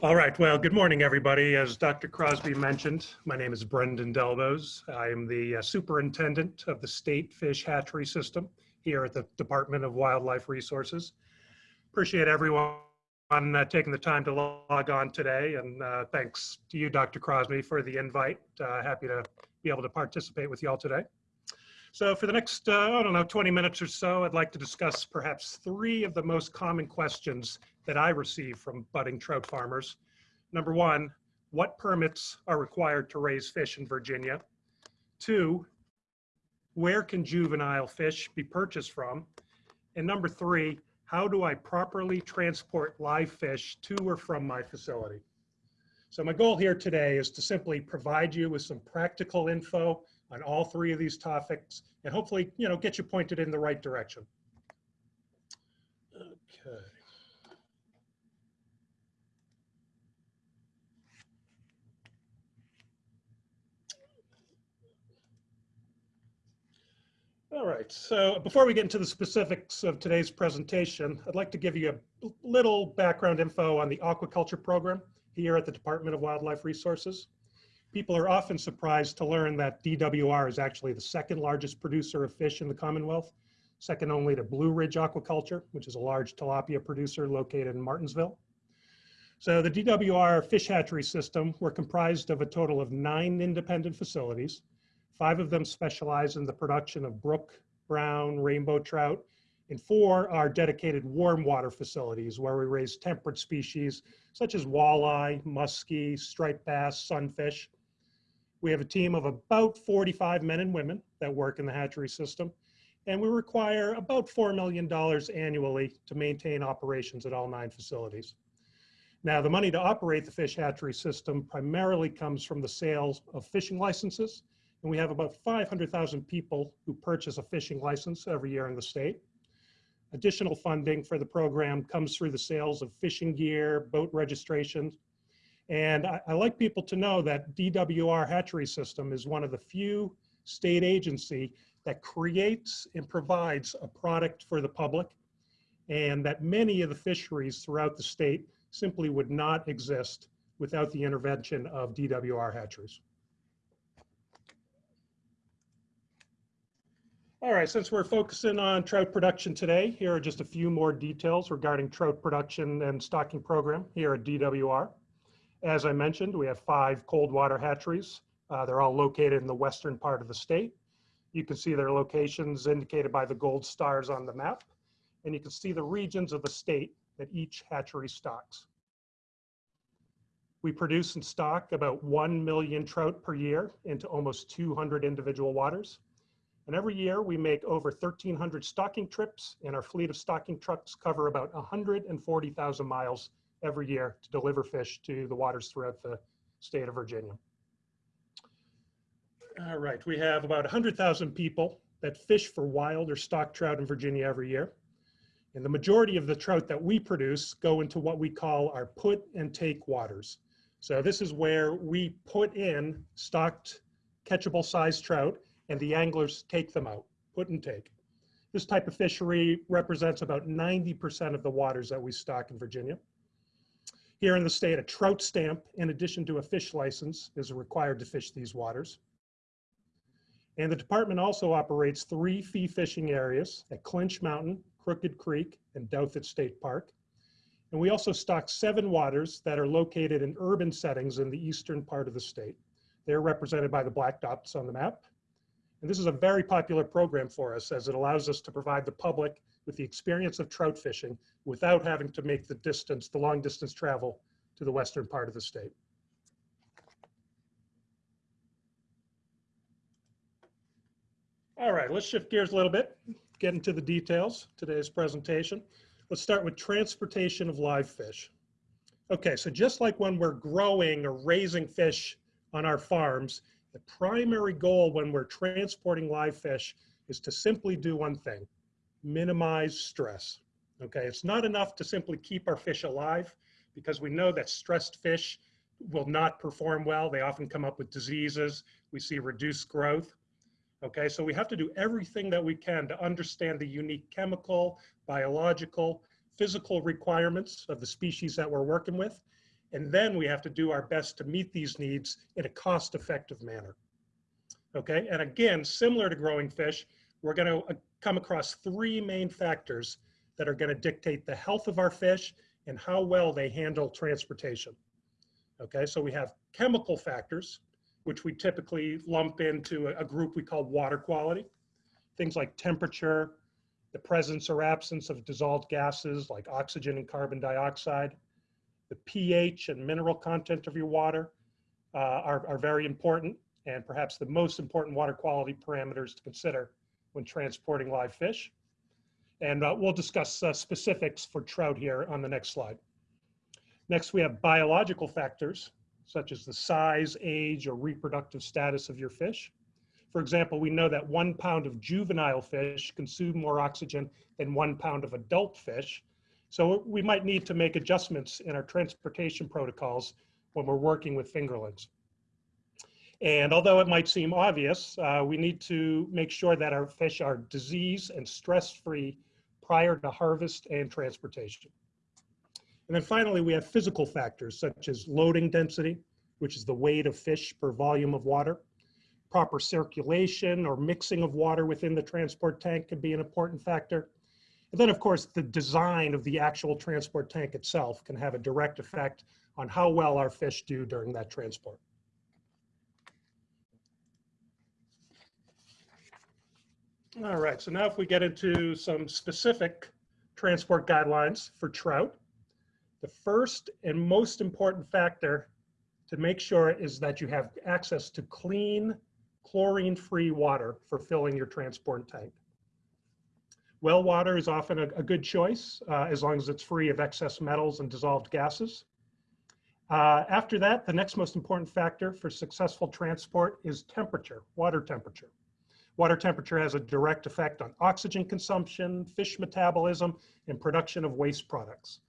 All right, well, good morning, everybody. As Dr. Crosby mentioned, my name is Brendan Delbos. I am the uh, superintendent of the State Fish Hatchery System here at the Department of Wildlife Resources. Appreciate everyone uh, taking the time to log on today, and uh, thanks to you, Dr. Crosby, for the invite. Uh, happy to be able to participate with you all today. So for the next, uh, I don't know, 20 minutes or so, I'd like to discuss perhaps three of the most common questions that I receive from budding trout farmers. Number one, what permits are required to raise fish in Virginia? Two, where can juvenile fish be purchased from? And number three, how do I properly transport live fish to or from my facility? So my goal here today is to simply provide you with some practical info on all three of these topics and hopefully, you know, get you pointed in the right direction. Okay. All right, so before we get into the specifics of today's presentation, I'd like to give you a little background info on the aquaculture program here at the Department of Wildlife Resources. People are often surprised to learn that DWR is actually the second largest producer of fish in the Commonwealth, second only to Blue Ridge Aquaculture, which is a large tilapia producer located in Martinsville. So the DWR fish hatchery system, we're comprised of a total of nine independent facilities Five of them specialize in the production of brook, brown, rainbow trout, and four are dedicated warm water facilities where we raise temperate species such as walleye, muskie, striped bass, sunfish. We have a team of about 45 men and women that work in the hatchery system, and we require about $4 million annually to maintain operations at all nine facilities. Now, the money to operate the fish hatchery system primarily comes from the sales of fishing licenses and we have about 500,000 people who purchase a fishing license every year in the state. Additional funding for the program comes through the sales of fishing gear, boat registrations. And I, I like people to know that DWR hatchery system is one of the few state agency that creates and provides a product for the public and that many of the fisheries throughout the state simply would not exist without the intervention of DWR hatcheries. All right, since we're focusing on trout production today, here are just a few more details regarding trout production and stocking program here at DWR. As I mentioned, we have five cold water hatcheries. Uh, they're all located in the western part of the state. You can see their locations indicated by the gold stars on the map, and you can see the regions of the state that each hatchery stocks. We produce and stock about 1 million trout per year into almost 200 individual waters. And every year we make over 1,300 stocking trips and our fleet of stocking trucks cover about 140,000 miles every year to deliver fish to the waters throughout the state of Virginia. All right, we have about 100,000 people that fish for wild or stock trout in Virginia every year. And the majority of the trout that we produce go into what we call our put and take waters. So this is where we put in stocked catchable size trout and the anglers take them out, put and take. This type of fishery represents about 90% of the waters that we stock in Virginia. Here in the state, a trout stamp, in addition to a fish license, is required to fish these waters. And the department also operates three fee fishing areas at Clinch Mountain, Crooked Creek, and Douthat State Park. And we also stock seven waters that are located in urban settings in the eastern part of the state. They're represented by the black dots on the map. And this is a very popular program for us as it allows us to provide the public with the experience of trout fishing without having to make the distance, the long distance travel to the western part of the state. All right, let's shift gears a little bit, get into the details today's presentation. Let's start with transportation of live fish. Okay, so just like when we're growing or raising fish on our farms, the primary goal when we're transporting live fish is to simply do one thing, minimize stress. Okay, it's not enough to simply keep our fish alive because we know that stressed fish will not perform well. They often come up with diseases. We see reduced growth. Okay, so we have to do everything that we can to understand the unique chemical, biological, physical requirements of the species that we're working with And then we have to do our best to meet these needs in a cost-effective manner. Okay, and again, similar to growing fish, we're going to uh, come across three main factors that are going to dictate the health of our fish and how well they handle transportation. Okay, so we have chemical factors, which we typically lump into a group we call water quality. Things like temperature, the presence or absence of dissolved gases like oxygen and carbon dioxide, the pH and mineral content of your water uh, are, are very important and perhaps the most important water quality parameters to consider when transporting live fish. And uh, we'll discuss uh, specifics for trout here on the next slide. Next, we have biological factors, such as the size, age, or reproductive status of your fish. For example, we know that one pound of juvenile fish consume more oxygen than one pound of adult fish. So we might need to make adjustments in our transportation protocols when we're working with fingerlings. And although it might seem obvious, uh, we need to make sure that our fish are disease and stress-free prior to harvest and transportation. And then finally, we have physical factors such as loading density, which is the weight of fish per volume of water. Proper circulation or mixing of water within the transport tank can be an important factor. And then, of course, the design of the actual transport tank itself can have a direct effect on how well our fish do during that transport. All right, so now if we get into some specific transport guidelines for trout, the first and most important factor to make sure is that you have access to clean, chlorine-free water for filling your transport tank. Well water is often a, a good choice uh, as long as it's free of excess metals and dissolved gases. Uh, after that, the next most important factor for successful transport is temperature, water temperature. Water temperature has a direct effect on oxygen consumption, fish metabolism, and production of waste products.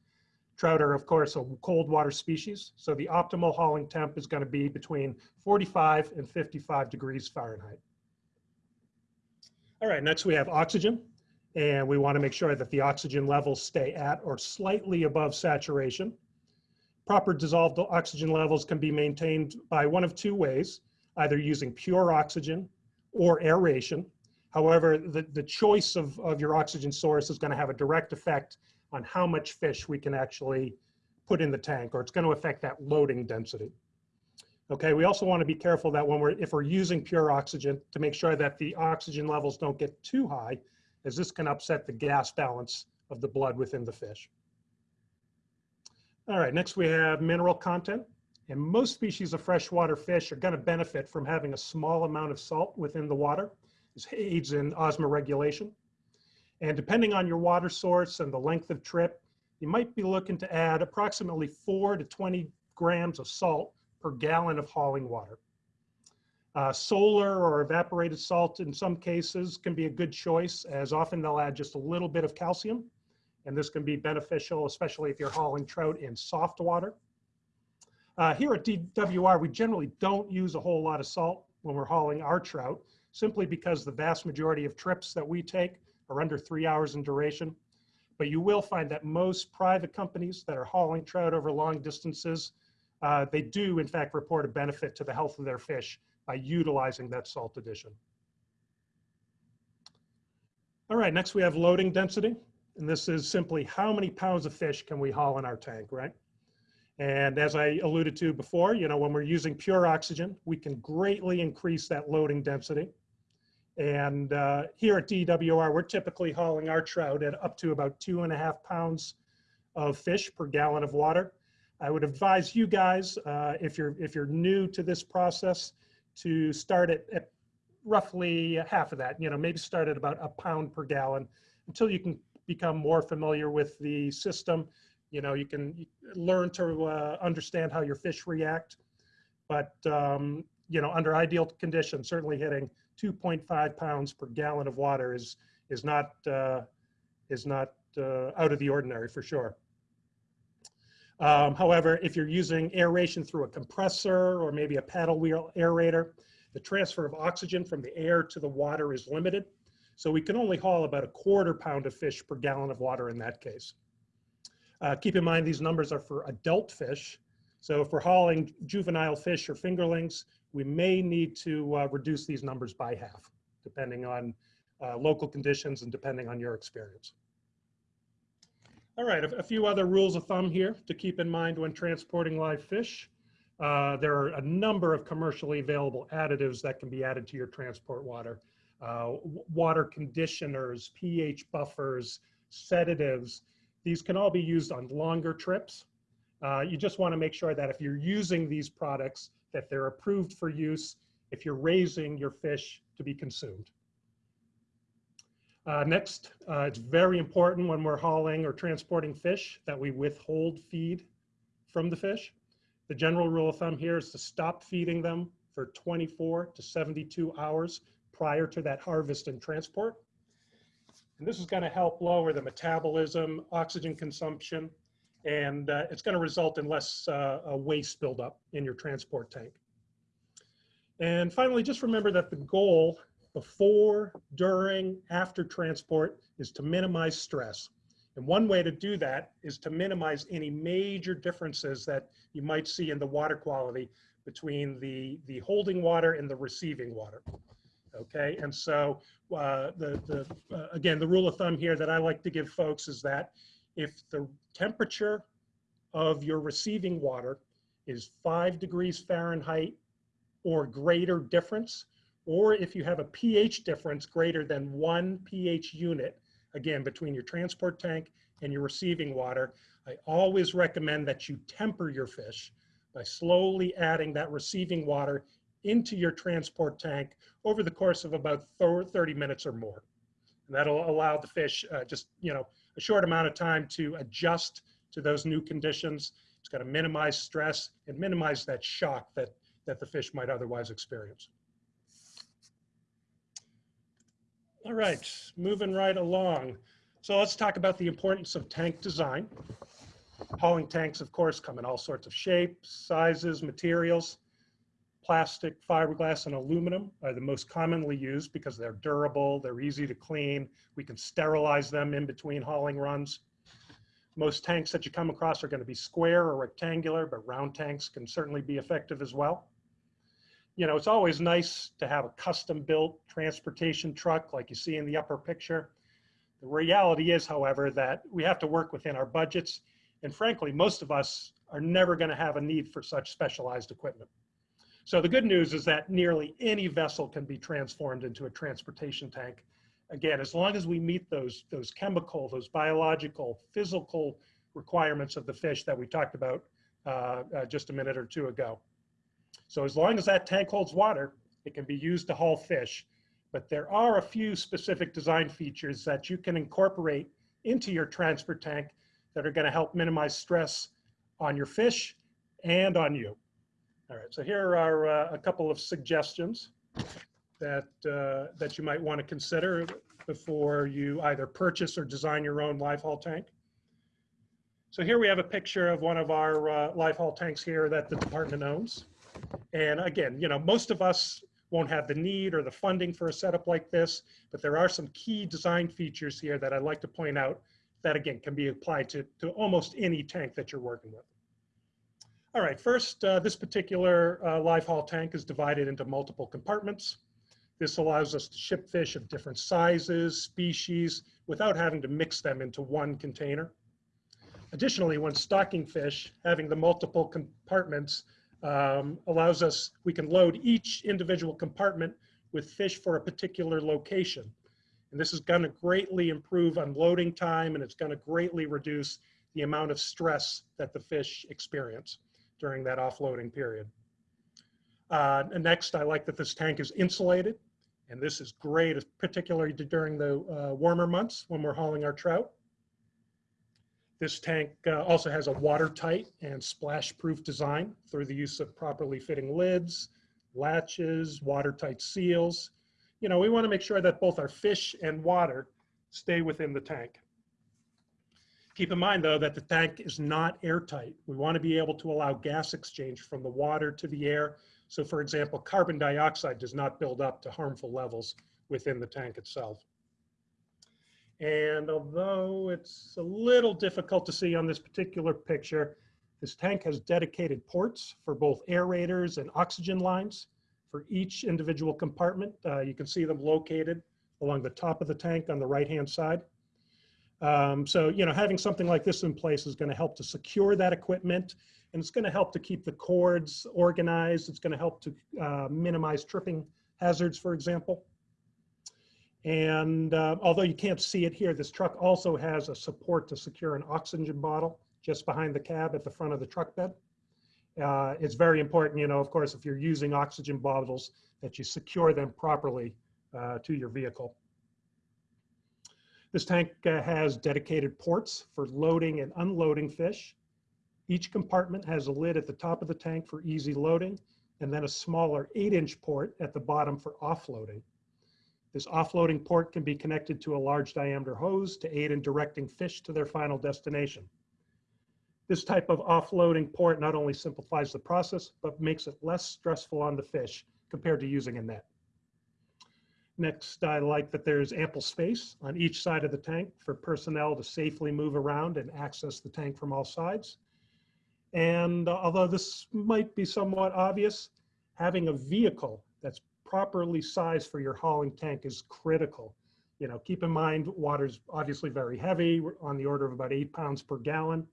Trout are, of course, a cold water species, so the optimal hauling temp is going to be between 45 and 55 degrees Fahrenheit. All right, next we have oxygen, and we want to make sure that the oxygen levels stay at or slightly above saturation. Proper dissolved oxygen levels can be maintained by one of two ways, either using pure oxygen or aeration. However, the, the choice of, of your oxygen source is going to have a direct effect on how much fish we can actually put in the tank, or it's going to affect that loading density. Okay, we also want to be careful that when we're, if we're using pure oxygen, to make sure that the oxygen levels don't get too high, as this can upset the gas balance of the blood within the fish. All right, next we have mineral content. And most species of freshwater fish are going to benefit from having a small amount of salt within the water. This aids in osmoregulation. And depending on your water source and the length of trip, you might be looking to add approximately 4 to 20 grams of salt per gallon of hauling water. Uh, solar or evaporated salt in some cases can be a good choice as often they'll add just a little bit of calcium and this can be beneficial especially if you're hauling trout in soft water. Uh, here at DWR, we generally don't use a whole lot of salt when we're hauling our trout, simply because the vast majority of trips that we take are under three hours in duration. But you will find that most private companies that are hauling trout over long distances, uh, they do in fact report a benefit to the health of their fish by utilizing that salt addition. All right, next we have loading density. And this is simply how many pounds of fish can we haul in our tank, right? And as I alluded to before, you know, when we're using pure oxygen, we can greatly increase that loading density. And uh, here at DWR, we're typically hauling our trout at up to about two and a half pounds of fish per gallon of water. I would advise you guys, uh, if you're if you're new to this process, to start at, at roughly half of that. You know, maybe start at about a pound per gallon until you can become more familiar with the system you know, you can learn to uh, understand how your fish react. But, um, you know, under ideal conditions, certainly hitting 2.5 pounds per gallon of water is, is not, uh, is not uh, out of the ordinary for sure. Um, however, if you're using aeration through a compressor or maybe a paddle wheel aerator, the transfer of oxygen from the air to the water is limited. So we can only haul about a quarter pound of fish per gallon of water in that case. Uh, keep in mind these numbers are for adult fish. So if we're hauling juvenile fish or fingerlings, we may need to uh, reduce these numbers by half, depending on uh, local conditions and depending on your experience. All right, a, a few other rules of thumb here to keep in mind when transporting live fish. Uh, there are a number of commercially available additives that can be added to your transport water. Uh, water conditioners, pH buffers, sedatives. These can all be used on longer trips. Uh, you just want to make sure that if you're using these products, that they're approved for use if you're raising your fish to be consumed. Uh, next, uh, it's very important when we're hauling or transporting fish that we withhold feed from the fish. The general rule of thumb here is to stop feeding them for 24 to 72 hours prior to that harvest and transport. And this is going to help lower the metabolism, oxygen consumption, and uh, it's going to result in less uh, waste buildup in your transport tank. And finally, just remember that the goal before, during, after transport is to minimize stress. And one way to do that is to minimize any major differences that you might see in the water quality between the, the holding water and the receiving water. Okay, and so uh, the, the uh, again, the rule of thumb here that I like to give folks is that if the temperature of your receiving water is five degrees Fahrenheit or greater difference, or if you have a pH difference greater than one pH unit, again, between your transport tank and your receiving water, I always recommend that you temper your fish by slowly adding that receiving water into your transport tank over the course of about 30 minutes or more. And that'll allow the fish uh, just, you know, a short amount of time to adjust to those new conditions. It's going to minimize stress and minimize that shock that, that the fish might otherwise experience. All right, moving right along. So let's talk about the importance of tank design. Hauling tanks, of course, come in all sorts of shapes, sizes, materials. Plastic, fiberglass, and aluminum are the most commonly used because they're durable, they're easy to clean. We can sterilize them in between hauling runs. Most tanks that you come across are going to be square or rectangular, but round tanks can certainly be effective as well you know, it's always nice to have a custom built transportation truck like you see in the upper picture. The reality is, however, that we have to work within our budgets. And frankly, most of us are never going to have a need for such specialized equipment. So the good news is that nearly any vessel can be transformed into a transportation tank. Again, as long as we meet those, those chemical, those biological, physical requirements of the fish that we talked about uh, uh, just a minute or two ago. So as long as that tank holds water, it can be used to haul fish. But there are a few specific design features that you can incorporate into your transfer tank that are gonna help minimize stress on your fish and on you. All right, so here are uh, a couple of suggestions that, uh, that you might wanna consider before you either purchase or design your own live haul tank. So here we have a picture of one of our uh, live haul tanks here that the department owns. And again, you know, most of us won't have the need or the funding for a setup like this, but there are some key design features here that I'd like to point out that again can be applied to, to almost any tank that you're working with. All right, first, uh, this particular uh, live haul tank is divided into multiple compartments. This allows us to ship fish of different sizes, species, without having to mix them into one container. Additionally, when stocking fish, having the multiple compartments um, allows us, we can load each individual compartment with fish for a particular location. And this is going to greatly improve unloading time and it's going to greatly reduce the amount of stress that the fish experience during that offloading period. Uh, next, I like that this tank is insulated. And this is great, particularly during the uh, warmer months when we're hauling our trout. This tank uh, also has a watertight and splash-proof design through the use of properly fitting lids, latches, watertight seals. You know, we want to make sure that both our fish and water stay within the tank. Keep in mind, though, that the tank is not airtight. We want to be able to allow gas exchange from the water to the air. So, for example, carbon dioxide does not build up to harmful levels within the tank itself. And although it's a little difficult to see on this particular picture, This tank has dedicated ports for both aerators and oxygen lines for each individual compartment. Uh, you can see them located along the top of the tank on the right-hand side. Um, so, you know, having something like this in place is going to help to secure that equipment and it's going to help to keep the cords organized. It's going to help to uh, minimize tripping hazards, for example. And uh, although you can't see it here, this truck also has a support to secure an oxygen bottle just behind the cab at the front of the truck bed. Uh, it's very important, you know, of course, if you're using oxygen bottles, that you secure them properly uh, to your vehicle. This tank uh, has dedicated ports for loading and unloading fish. Each compartment has a lid at the top of the tank for easy loading, and then a smaller eight inch port at the bottom for offloading. This offloading port can be connected to a large diameter hose to aid in directing fish to their final destination. This type of offloading port not only simplifies the process, but makes it less stressful on the fish compared to using a net. Next, I like that there's ample space on each side of the tank for personnel to safely move around and access the tank from all sides. And although this might be somewhat obvious, having a vehicle properly sized for your hauling tank is critical. You know, keep in mind, water's obviously very heavy, on the order of about eight pounds per gallon.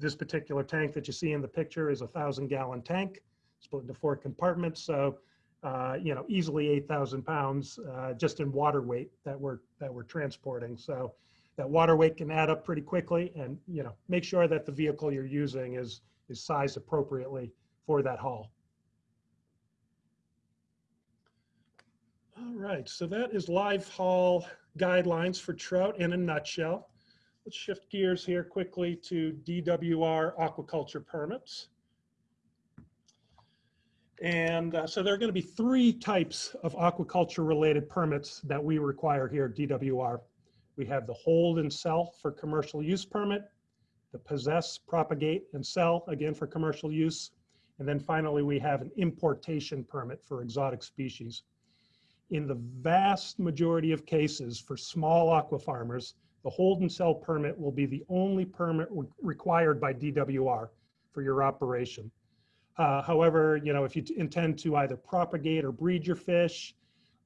This particular tank that you see in the picture is a thousand gallon tank, split into four compartments. So, uh, you know, easily 8,000 pounds uh, just in water weight that we're, that we're transporting. So that water weight can add up pretty quickly and, you know, make sure that the vehicle you're using is, is sized appropriately for that haul. All right, so that is live haul guidelines for trout in a nutshell. Let's shift gears here quickly to DWR aquaculture permits. And uh, so there are going to be three types of aquaculture related permits that we require here at DWR. We have the hold and sell for commercial use permit, the possess, propagate, and sell, again for commercial use. And then finally, we have an importation permit for exotic species. In the vast majority of cases for small aqua farmers, the hold and sell permit will be the only permit re required by DWR for your operation. Uh, however, you know, if you intend to either propagate or breed your fish,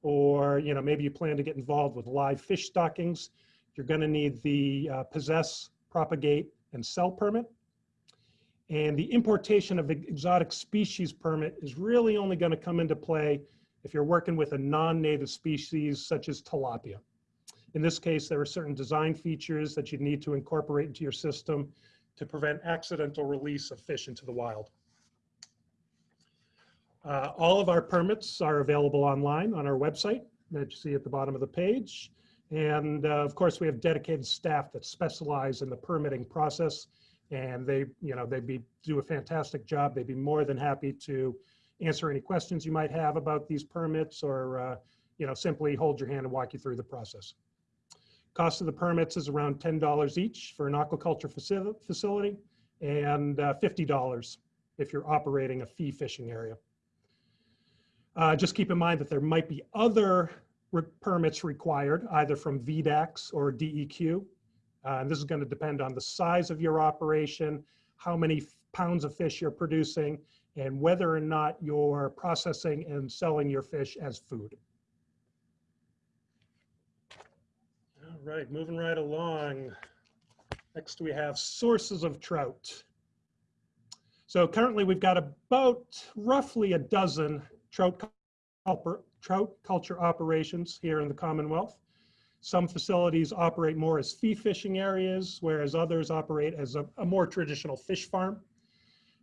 or, you know, maybe you plan to get involved with live fish stockings, you're going to need the uh, possess, propagate, and sell permit. And the importation of exotic species permit is really only going to come into play if you're working with a non-native species such as tilapia. In this case, there are certain design features that you need to incorporate into your system to prevent accidental release of fish into the wild. Uh, all of our permits are available online on our website that you see at the bottom of the page. And uh, of course, we have dedicated staff that specialize in the permitting process and they, you know, they'd be, do a fantastic job. They'd be more than happy to answer any questions you might have about these permits or, uh, you know, simply hold your hand and walk you through the process. Cost of the permits is around $10 each for an aquaculture facility and uh, $50 if you're operating a fee fishing area. Uh, just keep in mind that there might be other re permits required either from VDACS or DEQ. Uh, and this is going to depend on the size of your operation, how many pounds of fish you're producing, and whether or not you're processing and selling your fish as food. All right, moving right along. Next we have sources of trout. So currently we've got about roughly a dozen trout, trout culture operations here in the Commonwealth. Some facilities operate more as fee fishing areas, whereas others operate as a, a more traditional fish farm.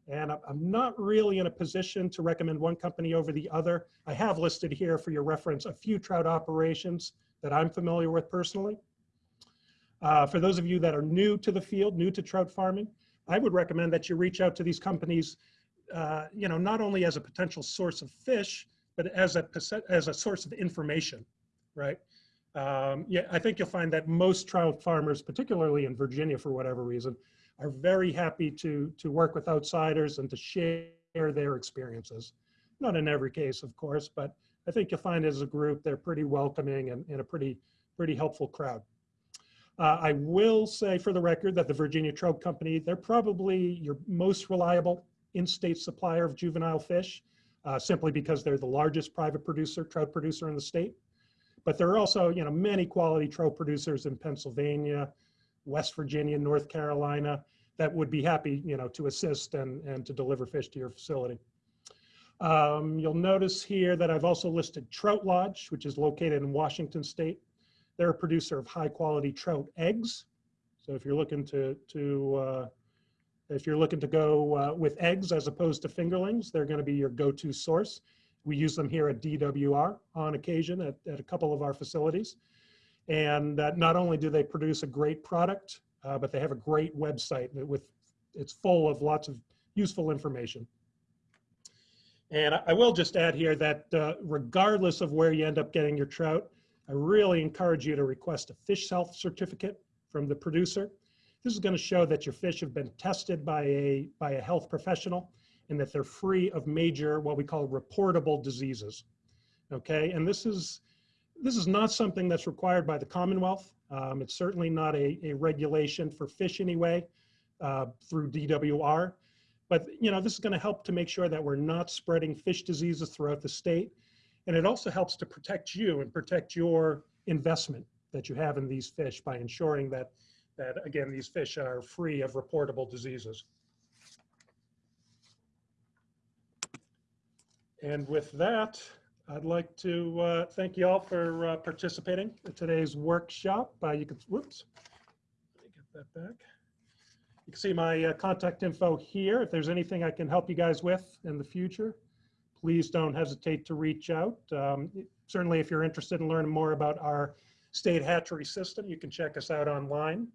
And I'm not really in a position to recommend one company over the other. I have listed here for your reference a few trout operations that I'm familiar with personally. Uh, for those of you that are new to the field, new to trout farming, I would recommend that you reach out to these companies, uh, you know, not only as a potential source of fish, but as a, as a source of information, right? Um, yeah, I think you'll find that most trout farmers, particularly in Virginia for whatever reason, are very happy to, to work with outsiders and to share their experiences. Not in every case, of course, but I think you'll find as a group, they're pretty welcoming and, and a pretty, pretty helpful crowd. Uh, I will say for the record that the Virginia Trout Company, they're probably your most reliable in-state supplier of juvenile fish, uh, simply because they're the largest private producer, trout producer in the state. But there are also, you know, many quality trout producers in Pennsylvania, West Virginia, North Carolina, that would be happy, you know, to assist and, and to deliver fish to your facility. Um, you'll notice here that I've also listed Trout Lodge, which is located in Washington State. They're a producer of high quality trout eggs. So if you're looking to, to uh, if you're looking to go uh, with eggs as opposed to fingerlings, they're going to be your go-to source. We use them here at DWR on occasion at, at a couple of our facilities. And that not only do they produce a great product, uh, but they have a great website with it's full of lots of useful information. And I will just add here that uh, regardless of where you end up getting your trout, I really encourage you to request a fish health certificate from the producer. This is going to show that your fish have been tested by a, by a health professional and that they're free of major, what we call reportable diseases. Okay, and this is, this is not something that's required by the Commonwealth. Um, it's certainly not a, a regulation for fish anyway uh, through DWR. But you know, this is going to help to make sure that we're not spreading fish diseases throughout the state. And it also helps to protect you and protect your investment that you have in these fish by ensuring that, that again, these fish are free of reportable diseases. And with that, I'd like to uh, thank you all for uh, participating in today's workshop. Uh, you can, whoops, let me get that back. You can see my uh, contact info here. If there's anything I can help you guys with in the future, please don't hesitate to reach out. Um, certainly, if you're interested in learning more about our state hatchery system, you can check us out online.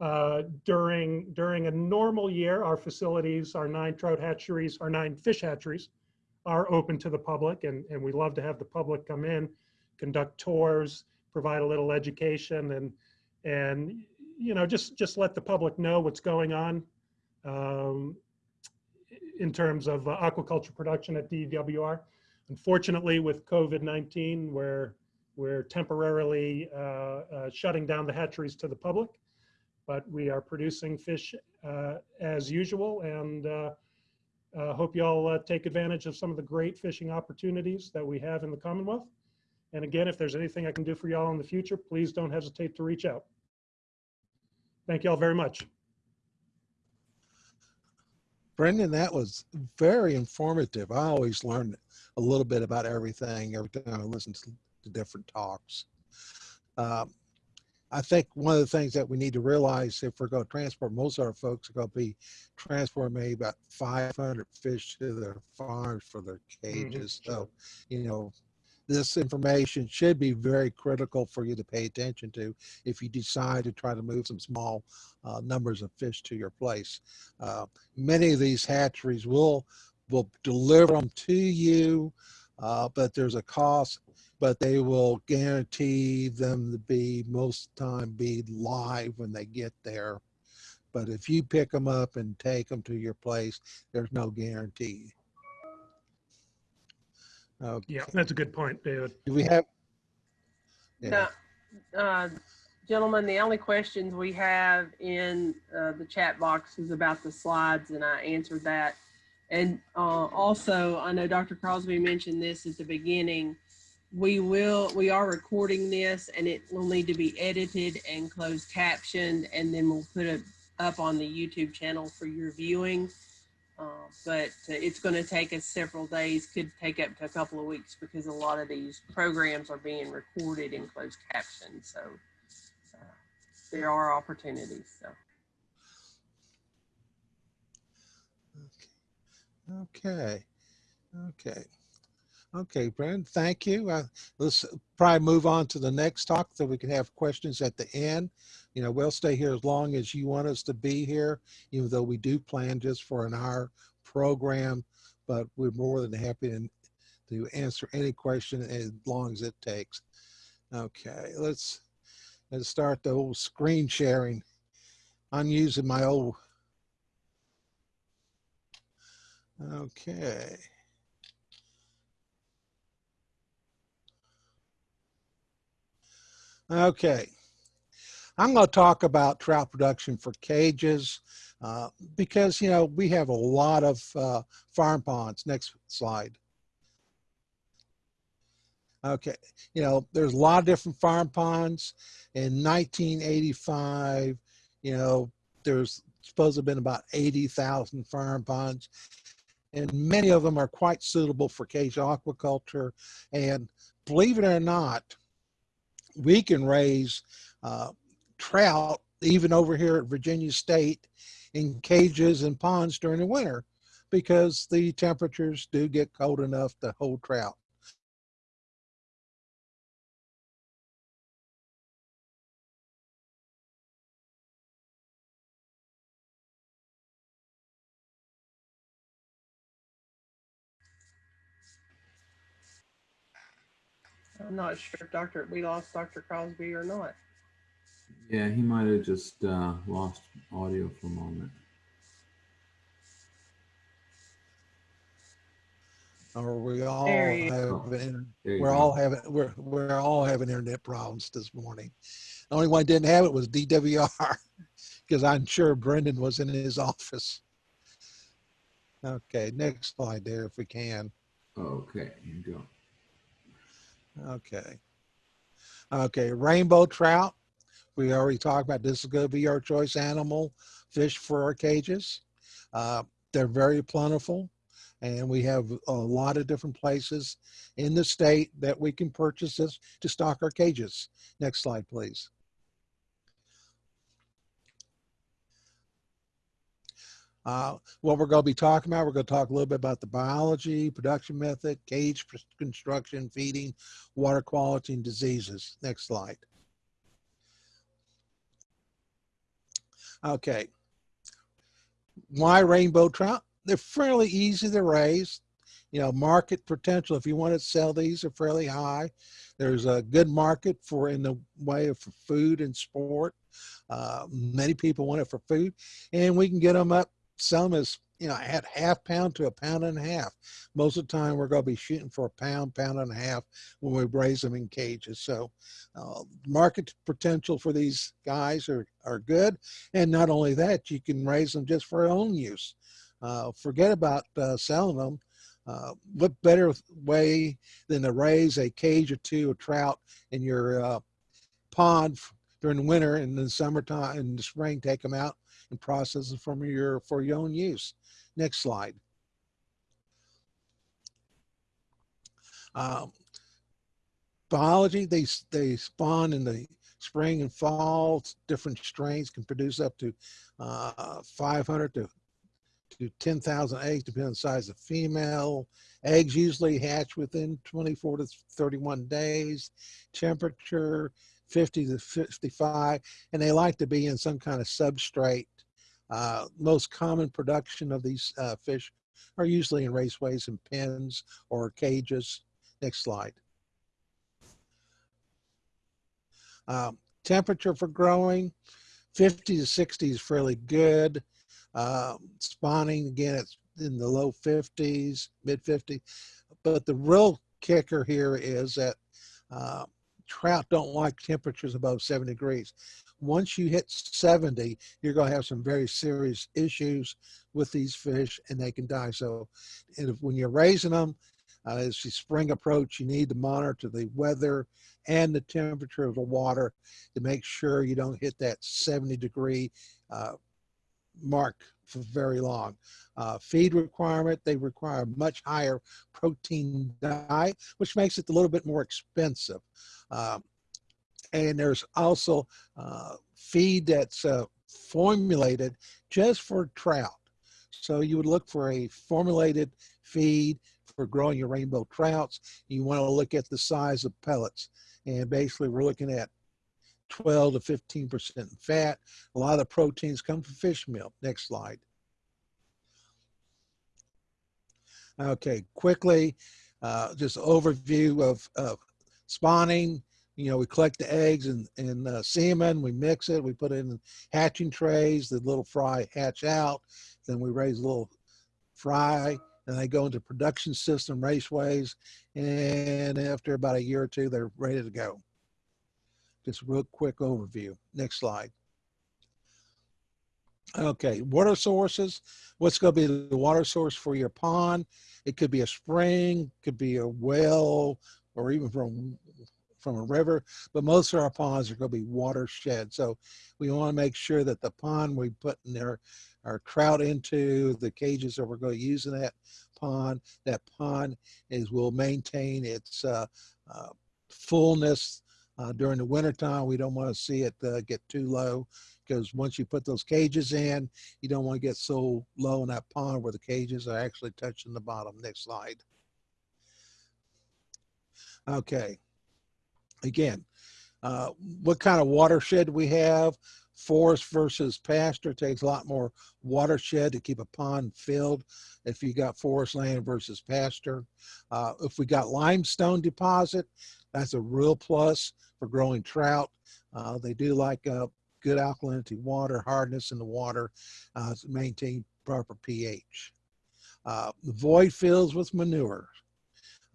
Uh, during, during a normal year, our facilities, our nine trout hatcheries, our nine fish hatcheries are open to the public and, and we love to have the public come in, conduct tours, provide a little education and, and you know, just, just let the public know what's going on. Um, in terms of uh, aquaculture production at DWR. Unfortunately, with COVID-19, we're, we're temporarily uh, uh, shutting down the hatcheries to the public, but we are producing fish uh, as usual and uh, uh, hope you all take advantage of some of the great fishing opportunities that we have in the Commonwealth. And again, if there's anything I can do for y'all in the future, please don't hesitate to reach out. Thank you all very much. Brendan, that was very informative. I always learn a little bit about everything every time I listen to, to different talks. Um, I think one of the things that we need to realize if we're going to transport, most of our folks are going to be transporting maybe about 500 fish to their farms for their mm-hmm. cages. Mm -hmm. So, you know, this information should be very critical for you to pay attention to if you decide to try to move some small uh, numbers of fish to your place. Uh, many of these hatcheries will will deliver them to you, uh, but there's a cost, but they will guarantee them to be most of the time be live when they get there. But if you pick them up and take them to your place, there's no guarantee. Okay. Yeah, that's a good point, David. Do we have? Yeah. uh, gentlemen, the only questions we have in uh, the chat box is about the slides, and I answered that. And uh, also, I know Dr. Crosby mentioned this at the beginning. We will, we are recording this, and it will need to be edited and closed captioned, and then we'll put it up on the YouTube channel for your viewing. Uh, but it's going to take us several days, could take up to a couple of weeks because a lot of these programs are being recorded in closed caption. So uh, there are opportunities. So. Okay. Okay. Okay, Brent, thank you. Uh, let's probably move on to the next talk so we can have questions at the end. You know, we'll stay here as long as you want us to be here, even though we do plan just for an hour program, but we're more than happy to, to answer any question as long as it takes. Okay, let's, let's start the old screen sharing. I'm using my old, okay. Okay. I'm going to talk about trout production for cages uh, because, you know, we have a lot of uh, farm ponds. Next slide. Okay, you know, there's a lot of different farm ponds. In 1985, you know, there's supposed to have been about 80,000 farm ponds. And many of them are quite suitable for cage aquaculture. And believe it or not, we can raise uh, trout even over here at Virginia State in cages and ponds during the winter because the temperatures do get cold enough to hold trout. I'm not sure if Dr. we lost Dr. Crosby or not. Yeah, he might have just uh, lost audio for a moment. Or we all There he is. have, Oh, an- There you we're all having, we're, we're all having internet problems this morning. The only one didn't have it was DWR because I'm sure Brendan was in his office. Okay, next slide there if we can. Okay, here you go. Okay. Okay, rainbow trout. We already talked about this is going to be our choice animal fish for our cages. Uh, they're very plentiful and we have a lot of different places in the state that we can purchase this to stock our cages. Next slide, please. Uh, what we're going to be talking about, we're going to talk a little bit about the biology, production method, cage construction, feeding, water quality, and diseases. Next slide. Okay. Why rainbow trout? They're fairly easy to raise. You know, market potential, if you want to sell these, are fairly high. There's a good market for in the way of for food and sport. Uh, many people want it for food, and we can get them up, them as you know, at half pound to a pound and a half. Most of the time, we're going to be shooting for a pound, pound and a half when we raise them in cages. So, uh, market potential for these guys are are good, and not only that, you can raise them just for own use. Uh, forget about uh, selling them. Uh, what better way than to raise a cage or two of trout in your uh, pond during the winter and in the summertime and the spring, take them out and process them from your for your own use. Next slide. Um, biology, they they spawn in the spring and fall. Different strains can produce up to uh, 500 to to 10,000 eggs, depending on the size of female. Eggs usually hatch within 24 to 31 days. Temperature 50 to 55, and they like to be in some kind of substrate. Uh, most common production of these uh, fish are usually in raceways and pens or cages. Next slide. Um, temperature for growing, 50 to 60 is fairly good. Uh, spawning, again, it's in the low 50s, mid 50s. But the real kicker here is that uh, trout don't like temperatures above 70 degrees. Once you hit 70, you're going to have some very serious issues with these fish and they can die. So if, when you're raising them, uh, as the spring approach, you need to monitor the weather and the temperature of the water to make sure you don't hit that 70 degree uh, mark for very long. Uh, feed requirement, they require much higher protein diet, which makes it a little bit more expensive. Um, and there's also uh, feed that's uh, formulated just for trout. So you would look for a formulated feed for growing your rainbow trouts. You want to look at the size of pellets. And basically we're looking at 12 to 15% fat. A lot of the proteins come from fish milk. Next slide. Okay, quickly, uh, just overview of, of spawning. You know, we collect the eggs and, and uh, semen, we mix it, we put it in hatching trays, the little fry hatch out, then we raise a little fry, and they go into production system raceways, and after about a year or two, they're ready to go Just a real quick overview. Next slide. Okay, water sources. What's going to be the water source for your pond? It could be a spring, could be a well, or even from from a river. But most of our ponds are going to be watershed. So we want to make sure that the pond we put in there our trout into the cages that we're going to use in that pond. That pond is will maintain its uh, uh, fullness uh, during the wintertime. We don't want to see it uh, get too low because once you put those cages in, you don't want to get so low in that pond where the cages are actually touching the bottom. Next slide. Okay. Again, uh, what kind of watershed we have? Forest versus pasture takes a lot more watershed to keep a pond filled if you got forest land versus pasture. Uh, if we got limestone deposit, that's a real plus for growing trout. Uh, they do like uh, good alkalinity water, hardness in the water uh, to maintain proper pH. Uh, void fills with manure.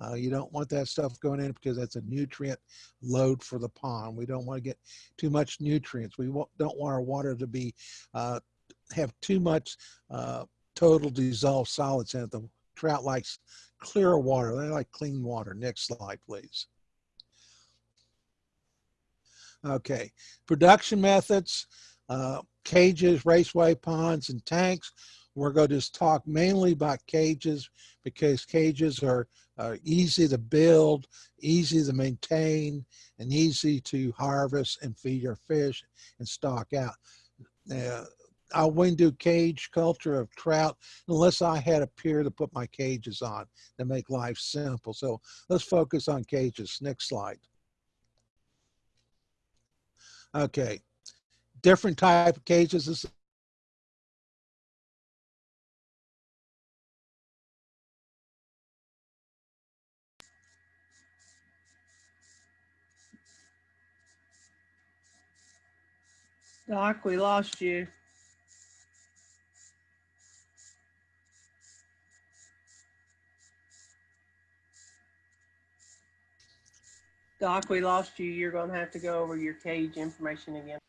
Uh, you don't want that stuff going in because that's a nutrient load for the pond. We don't want to get too much nutrients. We don't want our water to be uh, have too much uh, total dissolved solids in it. The trout likes clear water. They like clean water. Next slide, please. Okay, production methods, uh, cages, raceway ponds, and tanks. We're going to just talk mainly about cages because cages are, are easy to build, easy to maintain, and easy to harvest and feed your fish and stock out. Uh, I wouldn't do cage culture of trout unless I had a pier to put my cages on to make life simple. So let's focus on cages. Next slide. Okay, different type of cages. This Doc, we lost you. Doc, we lost you. You're gonna have to go over your cage information again.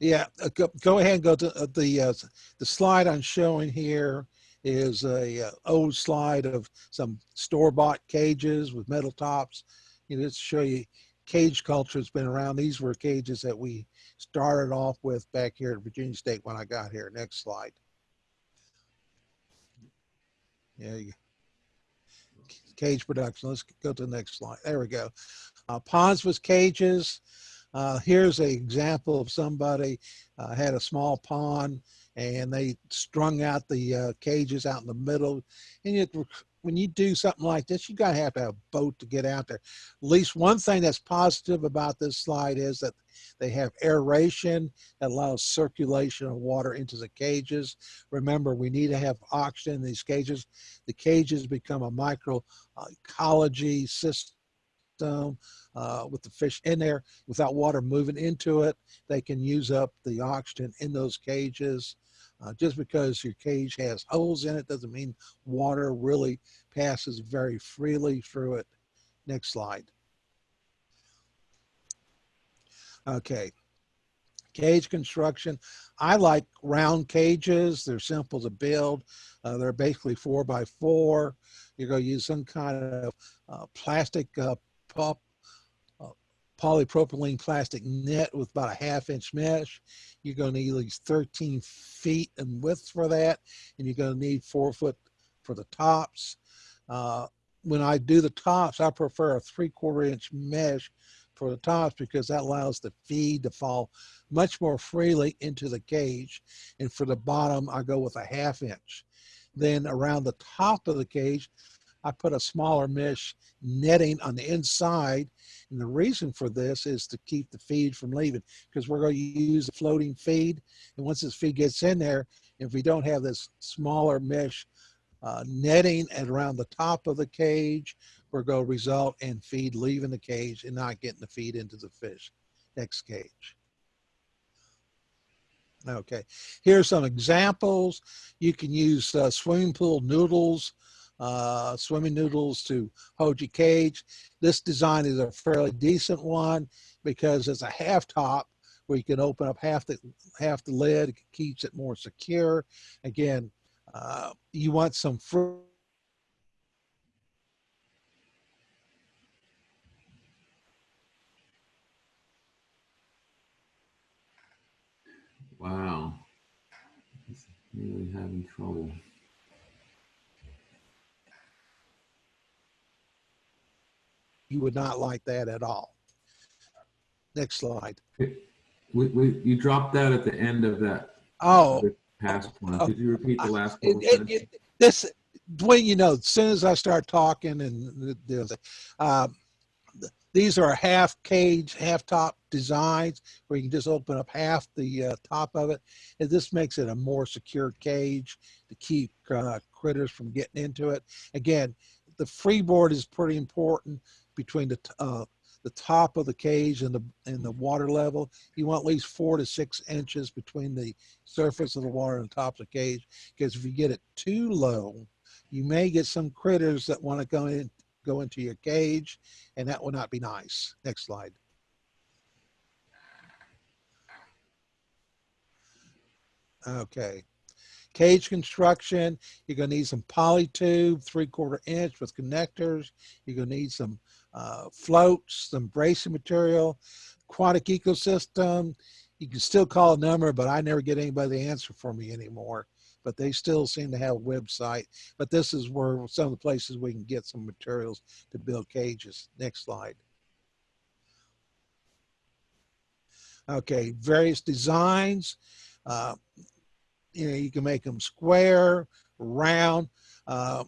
Yeah, uh, go, go ahead and go to uh, the uh, the slide I'm showing here is a uh, old slide of some store-bought cages with metal tops. You know, just to show you cage culture has been around. These were cages that we started off with back here at Virginia State when I got here. Next slide. Yeah, cage production. Let's go to the next slide. There we go. Uh, ponds with cages. Uh, here's an example of somebody uh, had a small pond and they strung out the uh, cages out in the middle. And it, when you do something like this, you gotta have to have a boat to get out there. At least one thing that's positive about this slide is that they have aeration that allows circulation of water into the cages. Remember, we need to have oxygen in these cages. The cages become a micro ecology system uh, with the fish in there without water moving into it. They can use up the oxygen in those cages. Uh, just because your cage has holes in it doesn't mean water really passes very freely through it. Next slide. Okay. Cage construction. I like round cages. They're simple to build. Uh, they're basically four by four. You're going to use some kind of uh, plastic uh, polypropylene plastic net with about a half inch mesh. You're going to need at least 13 feet in width for that. And you're going to need four foot for the tops. Uh, when I do the tops, I prefer a three quarter inch mesh for the tops because that allows the feed to fall much more freely into the cage. And for the bottom, I go with a half inch. Then around the top of the cage, I put a smaller mesh netting on the inside. And the reason for this is to keep the feed from leaving because we're going to use a floating feed. And once this feed gets in there, if we don't have this smaller mesh uh, netting around the top of the cage, we're going to result in feed leaving the cage and not getting the feed into the fish. Next cage. Okay, here's some examples. You can use uh, swimming pool noodles uh, swimming noodles to Hoji cage. This design is a fairly decent one because it's a half top where you can open up half the half the lid. It keeps it more secure. Again, uh, you want some fruit. Wow. He's really having trouble. You would not like that at all. Next slide. We, we, you dropped that at the end of that Oh, past one. Could you repeat the last it, couple it, it, this Dwayne, you know, as soon as I start talking and um, these are half cage, half top designs where you can just open up half the uh, top of it. And this makes it a more secure cage to keep uh, critters from getting into it. Again, the freeboard is pretty important between the uh, the top of the cage and the and the water level. You want at least four to six inches between the surface of the water and the top of the cage. Because if you get it too low, you may get some critters that want to go in go into your cage, and that will not be nice. Next slide. Okay. Cage construction, you're gonna need some poly tube, three quarter inch with connectors. You're gonna need some uh, floats, some bracing material, aquatic ecosystem. You can still call a number, but I never get anybody to answer for me anymore. But they still seem to have a website. But this is where some of the places we can get some materials to build cages. Next slide. Okay, various designs. Uh, you know, you can make them square, round. Uh,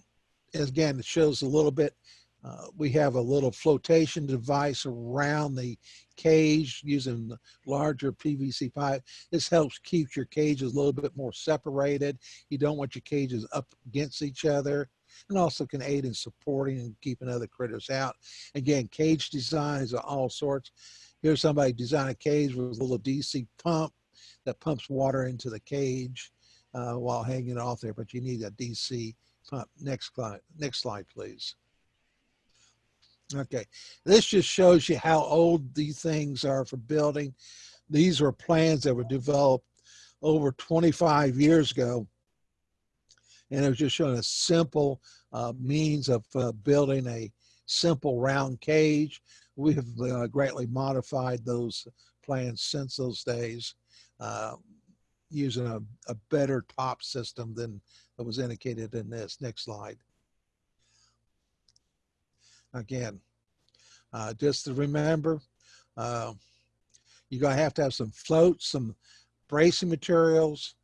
again, it shows a little bit uh, we have a little flotation device around the cage using larger PVC pipe. This helps keep your cages a little bit more separated. You don't want your cages up against each other and also can aid in supporting and keeping other critters out. Again, cage designs are all sorts. Here's somebody design a cage with a little DC pump that pumps water into the cage uh, while hanging off there, but you need a DC pump. Next slide, next slide, please. Okay, this just shows you how old these things are for building. These are plans that were developed over 25 years ago. And it was just showing a simple uh, means of uh, building a simple round cage. We have uh, greatly modified those plans since those days uh, using a, a better top system than was indicated in this. Next slide. Again, uh, just to remember, uh, you're going to have to have some floats, some bracing materials.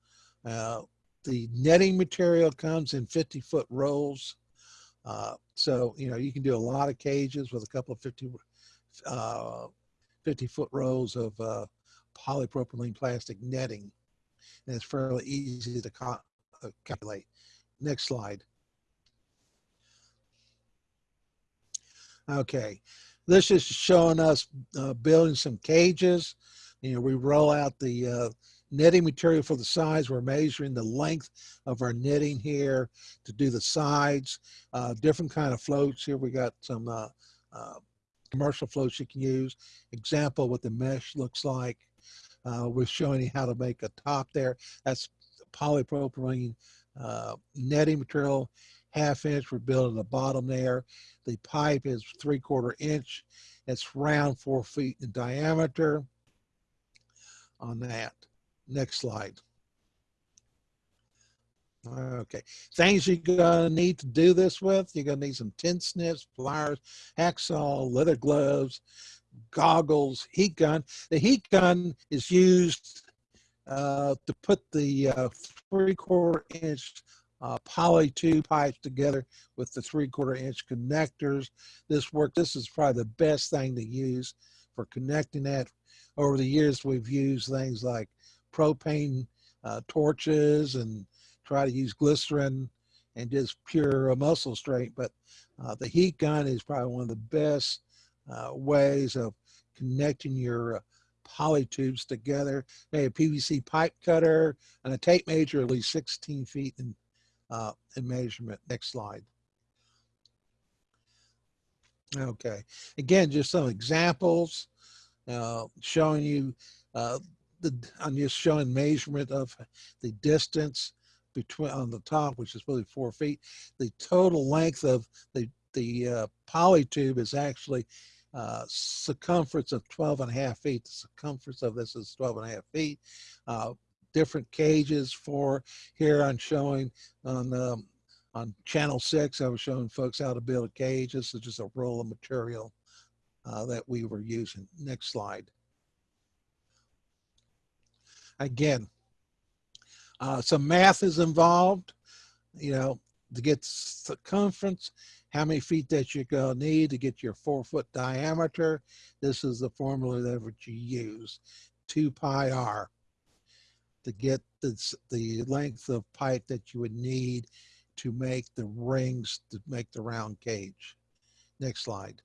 Uh, the netting material comes in 50 foot rolls. Uh, so, you know, you can do a lot of cages with a couple of 50, uh, 50 foot rolls of uh, polypropylene plastic netting. And it's fairly easy to calculate. Next slide. Okay, this is showing us uh, building some cages. You know, we roll out the uh, netting material for the sides. We're measuring the length of our netting here to do the sides. Uh, different kind of floats here. We got some uh, uh, commercial floats you can use. Example what the mesh looks like. Uh, we're showing you how to make a top there. That's polypropylene netting material half inch. We're building the bottom there. The pipe is three quarter inch. It's round four feet in diameter on that. Next slide. Okay, things you're gonna need to do this with, you're gonna need some tin snips, pliers, hacksaw, leather gloves, goggles, heat gun. The heat gun is used uh, to put the uh, three quarter inch uh, poly tube pipes together with the three quarter inch connectors. This work, this is probably the best thing to use for connecting that. Over the years, we've used things like propane uh, torches and try to use glycerin and just pure muscle strength. But uh, the heat gun is probably one of the best uh, ways of connecting your uh, poly tubes together. Maybe a PVC pipe cutter and a tape measure at least 16 feet in uh, in measurement. Next slide. Okay, again, just some examples, uh, showing you, uh, the, I'm just showing measurement of the distance between, on the top, which is really four feet. The total length of the, the, uh, poly tube is actually, uh, circumference of 12 and a half feet. The circumference of this is 12 and a half feet. Uh, different cages for, here I'm showing on, um, on channel six, I was showing folks how to build a cage. This is just a roll of material uh, that we were using. Next slide. Again, uh, some math is involved, you know, to get circumference, how many feet that you're gonna need to get your four foot diameter. This is the formula that you use, two pi r to get the, the length of pipe that you would need to make the rings to make the round cage. Next slide.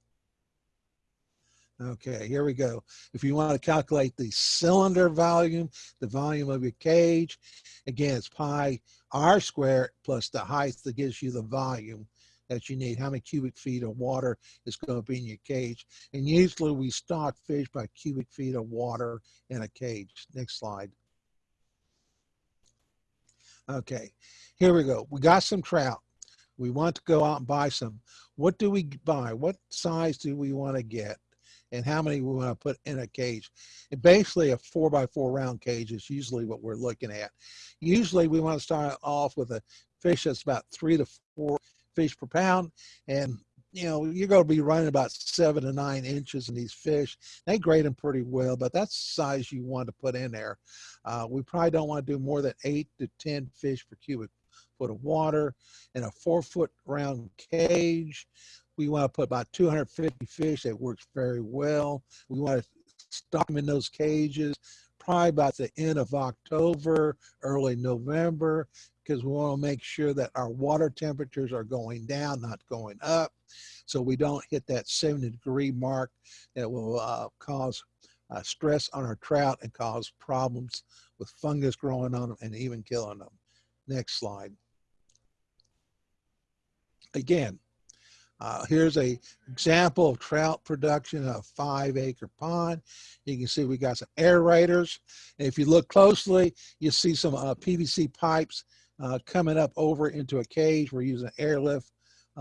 Okay, here we go. If you want to calculate the cylinder volume, the volume of your cage, again, it's pi r squared plus the height that gives you the volume that you need, how many cubic feet of water is going to be in your cage. And usually we stock fish by cubic feet of water in a cage. Next slide. Okay, here we go. We got some trout. We want to go out and buy some. What do we buy? What size do we want to get? And how many we want to put in a cage? And basically a four by four round cage is usually what we're looking at. Usually we want to start off with a fish that's about three to four fish per pound. And you know, you're going to be running about seven to nine inches in these fish. They grade them pretty well, but that's the size you want to put in there. Uh, we probably don't want to do more than eight to 10 fish per cubic foot of water in a four foot round cage. We want to put about 250 fish. That works very well. We want to stock them in those cages probably about the end of October, early November, because we want to make sure that our water temperatures are going down, not going up. So we don't hit that 70 degree mark that will uh, cause uh, stress on our trout and cause problems with fungus growing on them and even killing them. Next slide. Again, uh, here's a example of trout production of five acre pond. You can see we got some aerators. And if you look closely, you see some uh, PVC pipes uh, coming up over into a cage. We're using airlift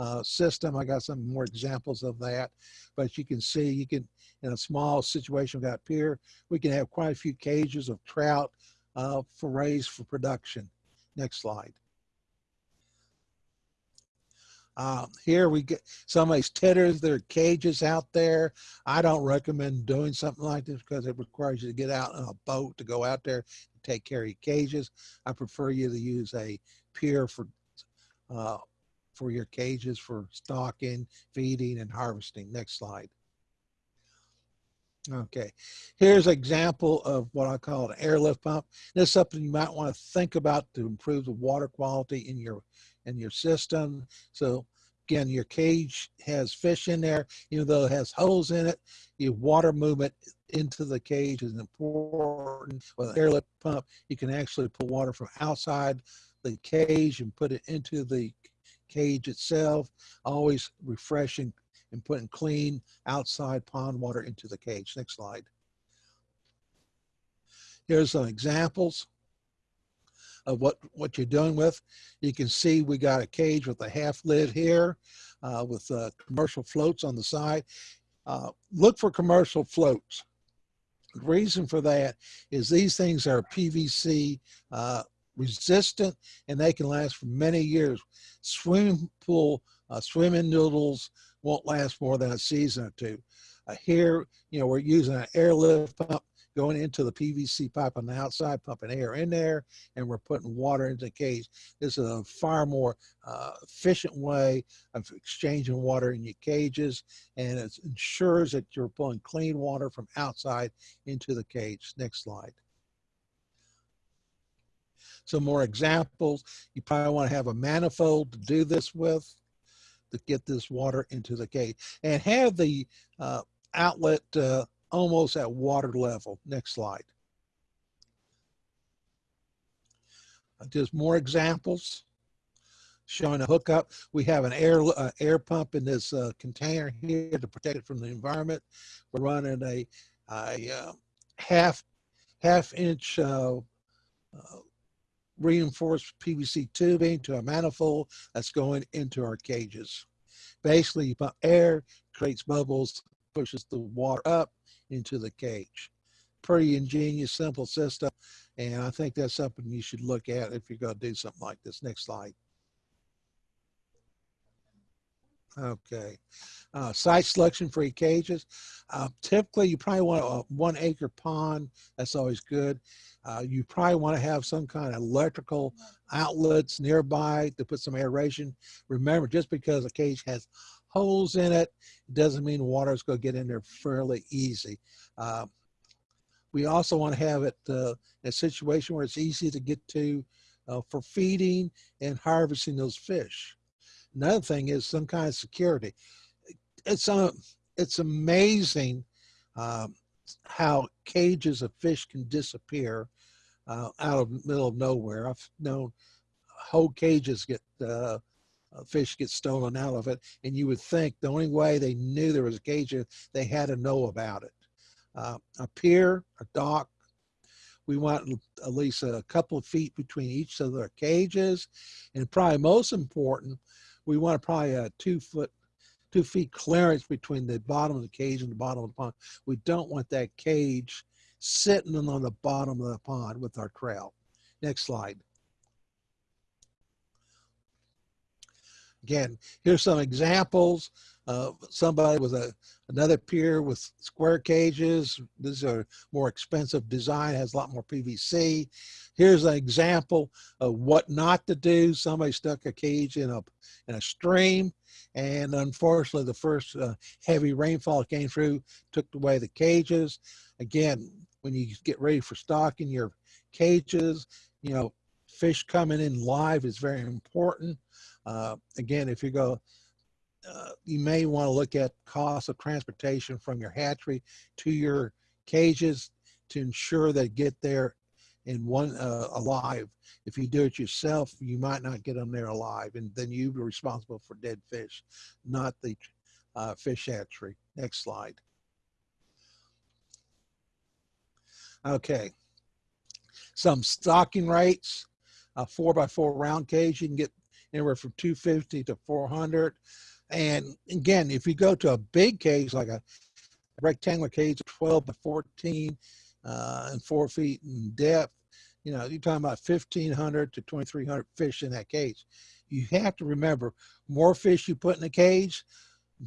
uh, system. I got some more examples of that, but you can see you can, in a small situation we got here, we can have quite a few cages of trout uh, for raised for production. Next slide. Uh, here we get some of these titters, there are cages out there. I don't recommend doing something like this because it requires you to get out on a boat to go out there and take care of your cages. I prefer you to use a pier for uh, for your cages for stocking, feeding, and harvesting. Next slide. Okay, here's an example of what I call an airlift pump. This is something you might want to think about to improve the water quality in your in your system. So again, your cage has fish in there, even though it has holes in it, your water movement into the cage is important. With an airlift pump, you can actually pull water from outside the cage and put it into the cage itself, always refreshing and putting clean outside pond water into the cage. Next slide. Here's some examples of what, what you're doing with. You can see we got a cage with a half lid here uh, with uh, commercial floats on the side. Uh, look for commercial floats. The reason for that is these things are PVC uh, resistant and they can last for many years. Swimming pool, uh, swimming noodles won't last more than a season or two. Uh, here, you know, we're using an airlift pump going into the PVC pipe on the outside, pumping air in there, and we're putting water into the cage. This is a far more uh, efficient way of exchanging water in your cages, and it ensures that you're pulling clean water from outside into the cage. Next slide. Some more examples. You probably want to have a manifold to do this with to get this water into the cage and have the uh, outlet uh, almost at water level. Next slide. Uh, just more examples showing a hookup. We have an air uh, air pump in this uh, container here to protect it from the environment. We're running a, a uh, half half inch reinforced PVC tubing to a manifold that's going into our cages. Basically, you pump air, creates bubbles, pushes the water up into the cage. Pretty ingenious, simple system. And I think that's something you should look at if you're going to do something like this. Next slide. Okay. Uh, site selection for your cages. Uh, typically, you probably want a one acre pond. That's always good. Uh, you probably want to have some kind of electrical outlets nearby to put some aeration. Remember, just because a cage has holes in it, doesn't mean water is going to get in there fairly easy. Uh, we also want to have it uh, in a situation where it's easy to get to uh, for feeding and harvesting those fish. Another thing is some kind of security. It's uh, it's amazing um, how cages of fish can disappear uh, out of middle of nowhere. I've known whole cages get uh, uh, fish get stolen out of it, and you would think the only way they knew there was a cage, they had to know about it. Uh, a pier, a dock, we want at least a couple of feet between each of their cages, and probably most important, we want to probably a two foot two feet clearance between the bottom of the cage and the bottom of the pond. We don't want that cage sitting on the bottom of the pond with our trout. Next slide. Again, here's some examples of somebody with a another pier with square cages. These are more expensive design, has a lot more PVC. Here's an example of what not to do. Somebody stuck a cage in a in a stream, and unfortunately, the first uh, heavy rainfall came through, took away the cages. Again, when you get ready for stocking your cages, you know, fish coming in live is very important. Uh, again, if you go, uh, you may want to look at cost of transportation from your hatchery to your cages to ensure they get there in one uh, alive. If you do it yourself, you might not get them there alive, and then you'd be responsible for dead fish, not the uh, fish hatchery. Next slide. Okay, some stocking rates. A four by four round cage, you can get anywhere from 250 to 400. And again, if you go to a big cage, like a rectangular cage, 12 by 14 uh, and four feet in depth, you know, you're talking about 1,500 to 2,300 fish in that cage. You have to remember, more fish you put in the cage,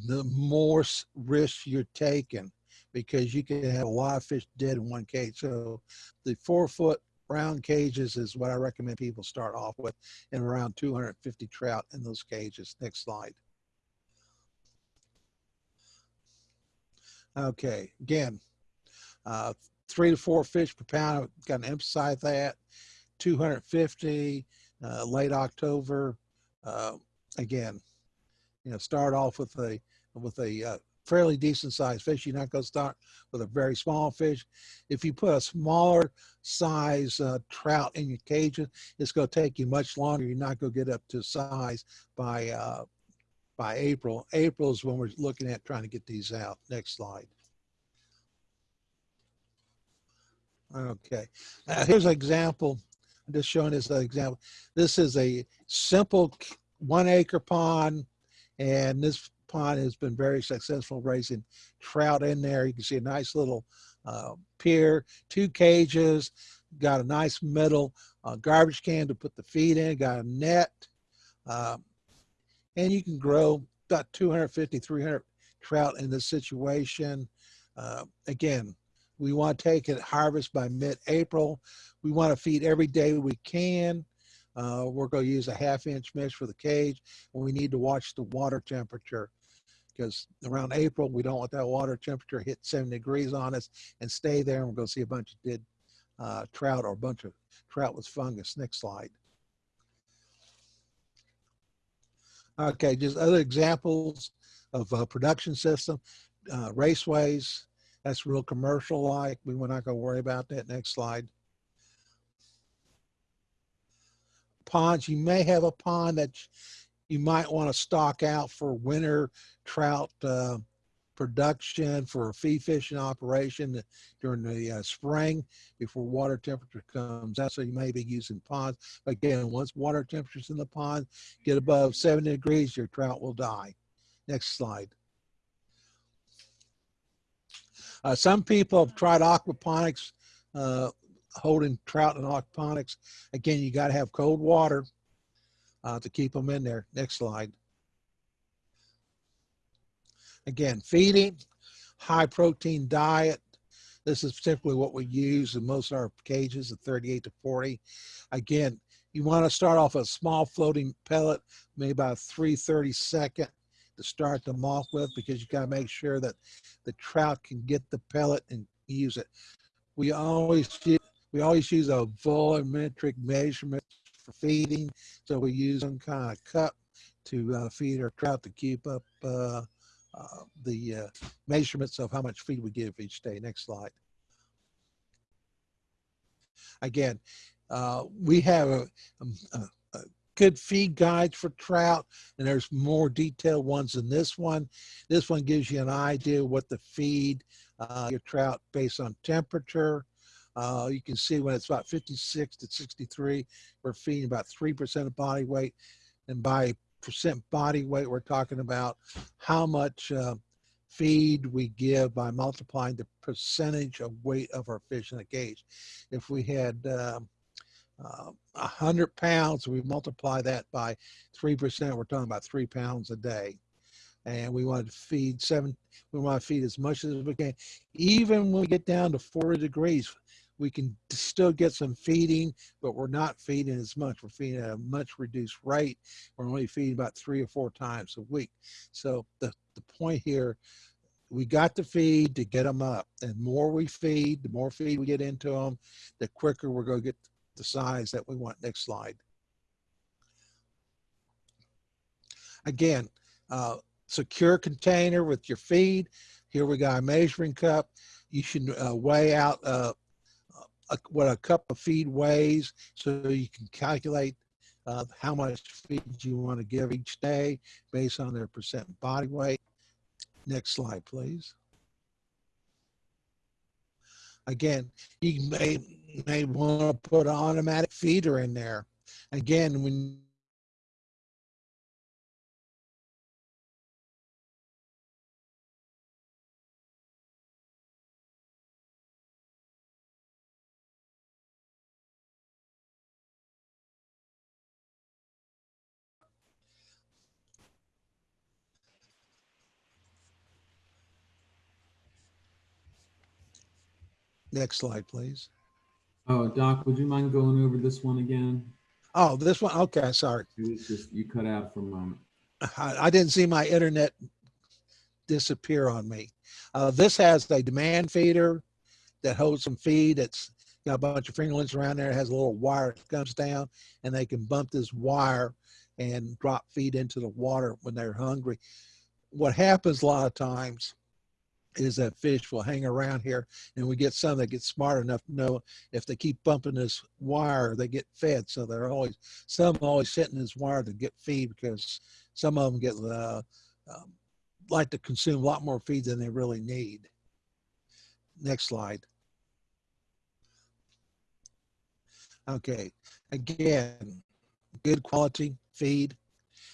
the more risk you're taking because you can have a lot of fish dead in one cage. So the four foot round cages is what I recommend people start off with and around 250 trout in those cages. Next slide. Okay, again, uh, three to four fish per pound. Got to emphasize that. 250 uh, late October. Uh, again, you know, start off with a with a uh, fairly decent sized fish. You're not going to start with a very small fish. If you put a smaller size uh, trout in your cages, it's going to take you much longer. You're not going to get up to size by uh, by April. April is when we're looking at trying to get these out. Next slide. Okay, here's an example. I'm just showing this example. This is a simple one acre pond and this pond has been very successful raising trout in there. You can see a nice little uh, pier, two cages, got a nice metal uh, garbage can to put the feed in, got a net, uh, and you can grow about 250, 300 trout in this situation. Uh, again, we want to take it harvest by mid-April. We want to feed every day we can. Uh, we're going to use a half inch mesh for the cage and we need to watch the water temperature because around April, we don't want that water temperature hit 70 degrees on us and stay there. And we're going to see a bunch of dead uh, trout or a bunch of trout with fungus. Next slide. Okay, just other examples of uh, production system. Uh, raceways, that's real commercial like. We are not going to worry about that. Next slide. ponds, you may have a pond that you might want to stock out for winter trout uh, production for a feed fishing operation during the uh, spring before water temperature comes out. So you may be using ponds. Again, once water temperatures in the pond get above 70 degrees, your trout will die. Next slide. Uh, some people have tried aquaponics, uh, holding trout in aquaponics. Again, you got to have cold water uh, to keep them in there. Next slide. Again, feeding, high protein diet. This is typically what we use in most of our cages at 38 to 40. Again, you want to start off a small floating pellet, maybe about 330 second to start them off with because you got to make sure that the trout can get the pellet and use it. We always use, we always use a volumetric measurement for feeding, so we use some kind of cup to uh, feed our trout to keep up uh, the uh, measurements of how much feed we give each day. Next slide. Again, uh, we have a, um, a, a good feed guides for trout, and there's more detailed ones than this one. This one gives you an idea what the feed uh, your trout based on temperature. Uh, you can see when it's about 56 to 63, we're feeding about 3% of body weight. And by percent body weight, we're talking about how much uh, feed we give by multiplying the percentage of weight of our fish in a cage. If we had um, uh, 100 pounds, we multiply that by 3%, we're talking about three pounds a day. And we want to feed seven, we want to feed as much as we can. Even when we get down to 40 degrees, we can still get some feeding, but we're not feeding as much. We're feeding at a much reduced rate. We're only feeding about three or four times a week. So the, the point here, we got to feed to get them up. And more we feed, the more feed we get into them, the quicker we're going to get the size that we want. Next slide. Again, uh, secure container with your feed. Here we got a measuring cup. You should uh, weigh out uh, a, what a cup of feed weighs so you can calculate uh, how much feed you want to give each day based on their percent body weight. Next slide, please. Again, you may, may want to put an automatic feeder in there. Again, when Next slide, please. Oh, Doc, would you mind going over this one again? Oh, this one. Okay, sorry. It was just, you cut out for a moment. I, I didn't see my internet disappear on me. Uh, this has a demand feeder that holds some feed. It's got a bunch of fingerlings around there. It has a little wire that comes down, and they can bump this wire and drop feed into the water when they're hungry. What happens a lot of times is that fish will hang around here and we get some that get smart enough to know if they keep bumping this wire they get fed. So they're always some always hitting this wire to get feed because some of them get uh, um, like to consume a lot more feed than they really need. Next slide. Okay again good quality feed.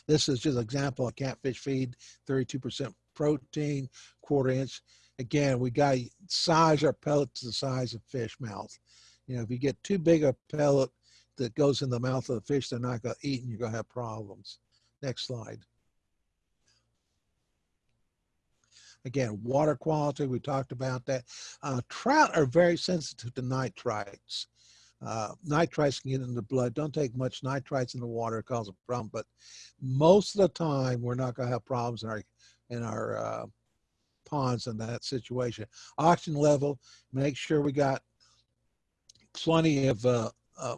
This is just an example of catfish feed 32 percent protein, quarter inch. Again, we got to size our pellet to the size of fish mouth. You know, if you get too big a pellet that goes in the mouth of the fish, they're not going to eat and you're going to have problems. Next slide. Again, water quality, we talked about that. Uh, trout are very sensitive to nitrites. Uh, nitrites can get in the blood. Don't take much nitrites in the water, cause a problem. But most of the time, we're not going to have problems in our in our uh, ponds in that situation. Oxygen level, make sure we got plenty of uh, uh,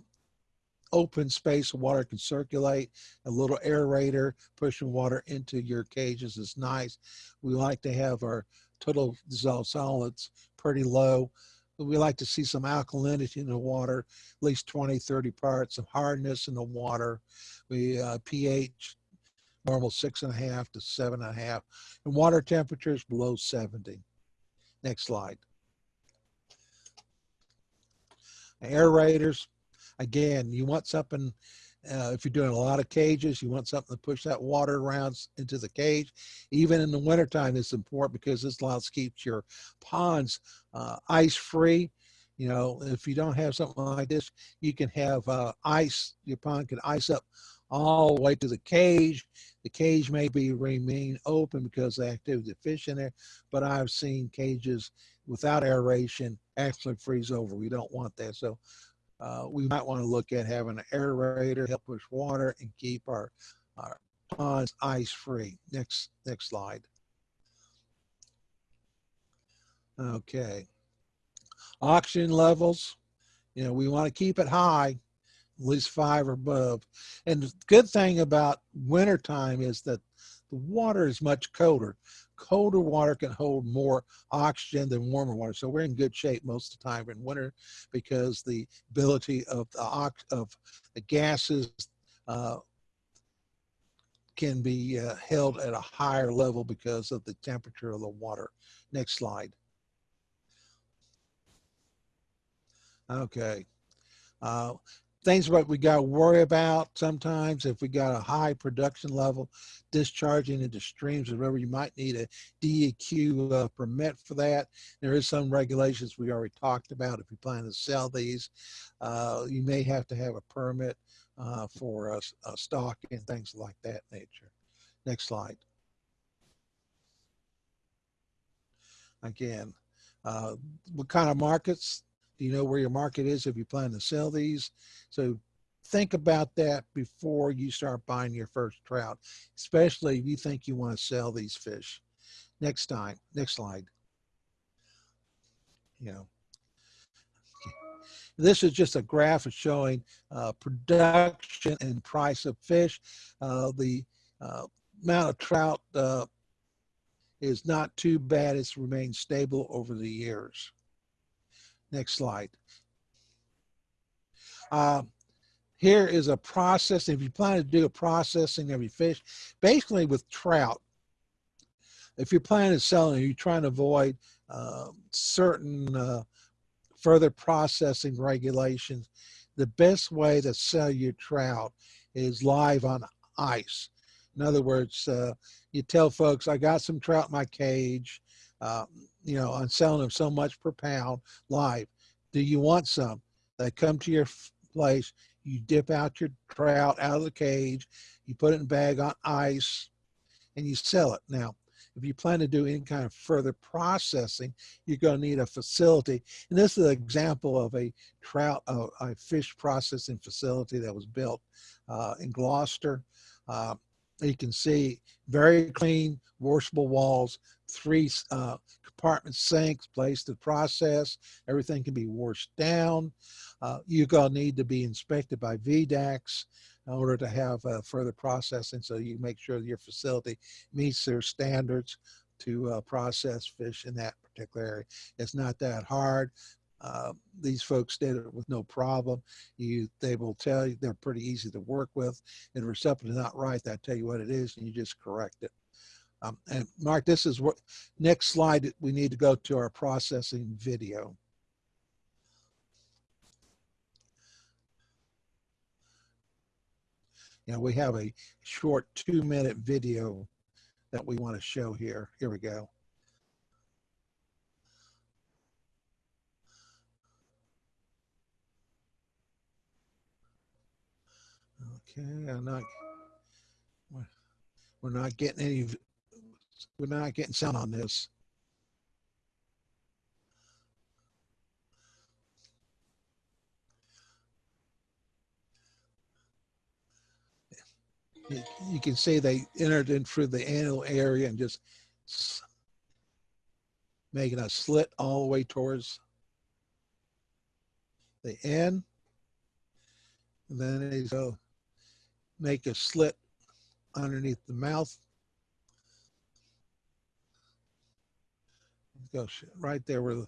open space water can circulate. A little aerator pushing water into your cages is nice. We like to have our total dissolved solids pretty low. we like to see some alkalinity in the water, at least 20, 30 parts, some hardness in the water. We uh, pH normal six and a half to seven and a half, and water temperatures below 70. Next slide. Aerators, again, you want something, uh, if you're doing a lot of cages, you want something to push that water around into the cage. Even in the wintertime, it's important because this allows keeps your ponds uh, ice free. You know, if you don't have something like this, you can have uh, ice, your pond can ice up all the way to the cage. The cage may be remain open because the activity of fish in there, but I've seen cages without aeration actually freeze over. We don't want that. So uh, we might want to look at having an aerator help push water and keep our, our ponds ice free. Next, next slide. Okay. Oxygen levels, you know, we want to keep it high, at least five or above. And the good thing about wintertime is that the water is much colder. Colder water can hold more oxygen than warmer water. So we're in good shape most of the time in winter because the ability of the ox of the gases uh, can be uh, held at a higher level because of the temperature of the water. Next slide. Okay. Uh, things what we got to worry about sometimes if we got a high production level discharging into streams or whatever you might need a DEQ uh, permit for that. There is some regulations we already talked about if you plan to sell these uh, you may have to have a permit uh, for a, stock and things like that nature. Next slide. Again uh, what kind of markets do you know where your market is if you plan to sell these? So think about that before you start buying your first trout, especially if you think you want to sell these fish. Next time, next slide. You know, this is just a graph of showing uh, production and price of fish. Uh, the uh, amount of trout uh, is not too bad. It's remained stable over the years. Next slide. Uh, here is a process. If you plan to do a processing of your fish, basically with trout, if you're planning to sell it, you're trying to avoid uh, certain uh, further processing regulations, the best way to sell your trout is live on ice. In other words, uh, you tell folks, I got some trout in my cage. Uh, you know, I'm selling them so much per pound live. Do you want some? They come to your place, you dip out your trout out of the cage, you put it in a bag on ice, and you sell it. Now, if you plan to do any kind of further processing, you're going to need a facility. And this is an example of a trout, uh, a fish processing facility that was built uh, in Gloucester. Uh, you can see very clean washable walls, three uh, compartment sinks placed to process. Everything can be washed down. Uh, you're going to need to be inspected by VDACS in order to have uh, further processing so you make sure your facility meets their standards to uh, process fish in that particular area. It's not that hard. Uh, these folks did it with no problem. You, they will tell you they're pretty easy to work with. And if something's not right, they'll tell you what it is, and you just correct it. Um, and Mark, this is what next slide. We need to go to our processing video. Know, we have a short two-minute video that we want to show here. Here we go. Okay, I'm not, we're- not getting any, we're not getting sound on this. You, can see they entered in through the anal area and just making a slit all the way towards the end. And then they go make a slit underneath the mouth. Go right there where the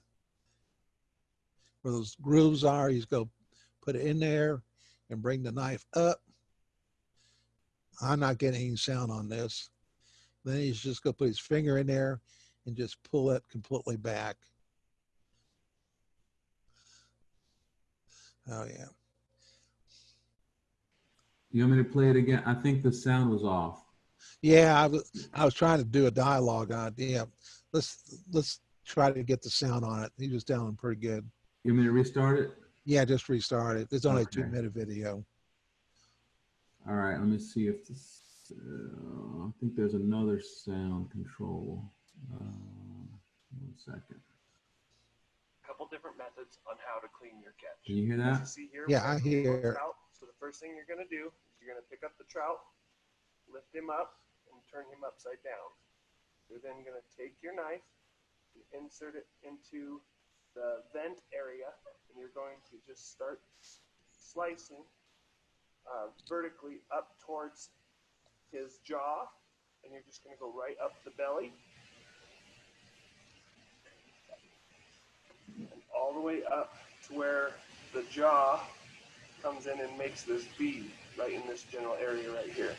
where those grooves are. He's go put it in there and bring the knife up. I'm not getting any sound on this. Then he's just gonna put his finger in there and just pull it completely back. Oh yeah. You want me to play it again? I think the sound was off. Yeah, I was I was trying to do a dialogue on it. Yeah. Let's let's try to get the sound on it. He was down pretty good. You want me to restart it? Yeah, just restart it. It's only a two minute video. All right, let me see if this, uh, I think there's another sound control. Uh, one second. couple different methods on how to clean your catch. Can you hear As you that? see here, Yeah, I hear. trout. So the first thing you're gonna do is you're gonna pick up the trout, lift him up, and turn him upside down. You're then gonna take your knife, and insert it into the vent area, and you're going to just start slicing uh, vertically up towards his jaw, and you're just gonna go right up the belly. and all the way up to where the jaw comes in and makes this V right in this general area right here.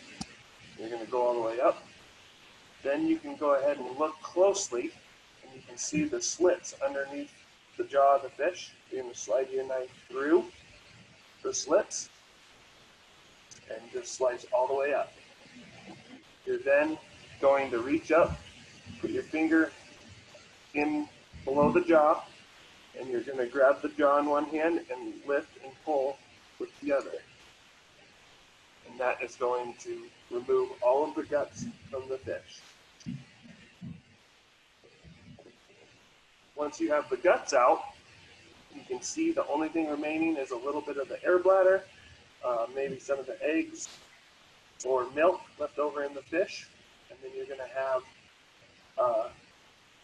You're going to go all the way up. Then you can go ahead and look closely and you can see the slits underneath the jaw of the fish. You're going to slide your knife through the slits and just slice all the way up. You're then going to reach up, put your finger in below the jaw, and you're going to grab the jaw in one hand and lift and pull with the other. And that is going to remove all of the guts from the fish. Once you have the guts out, you can see the only thing remaining is a little bit of the air bladder, uh, maybe some of the eggs or milk left over in the fish, and then you're going to have uh,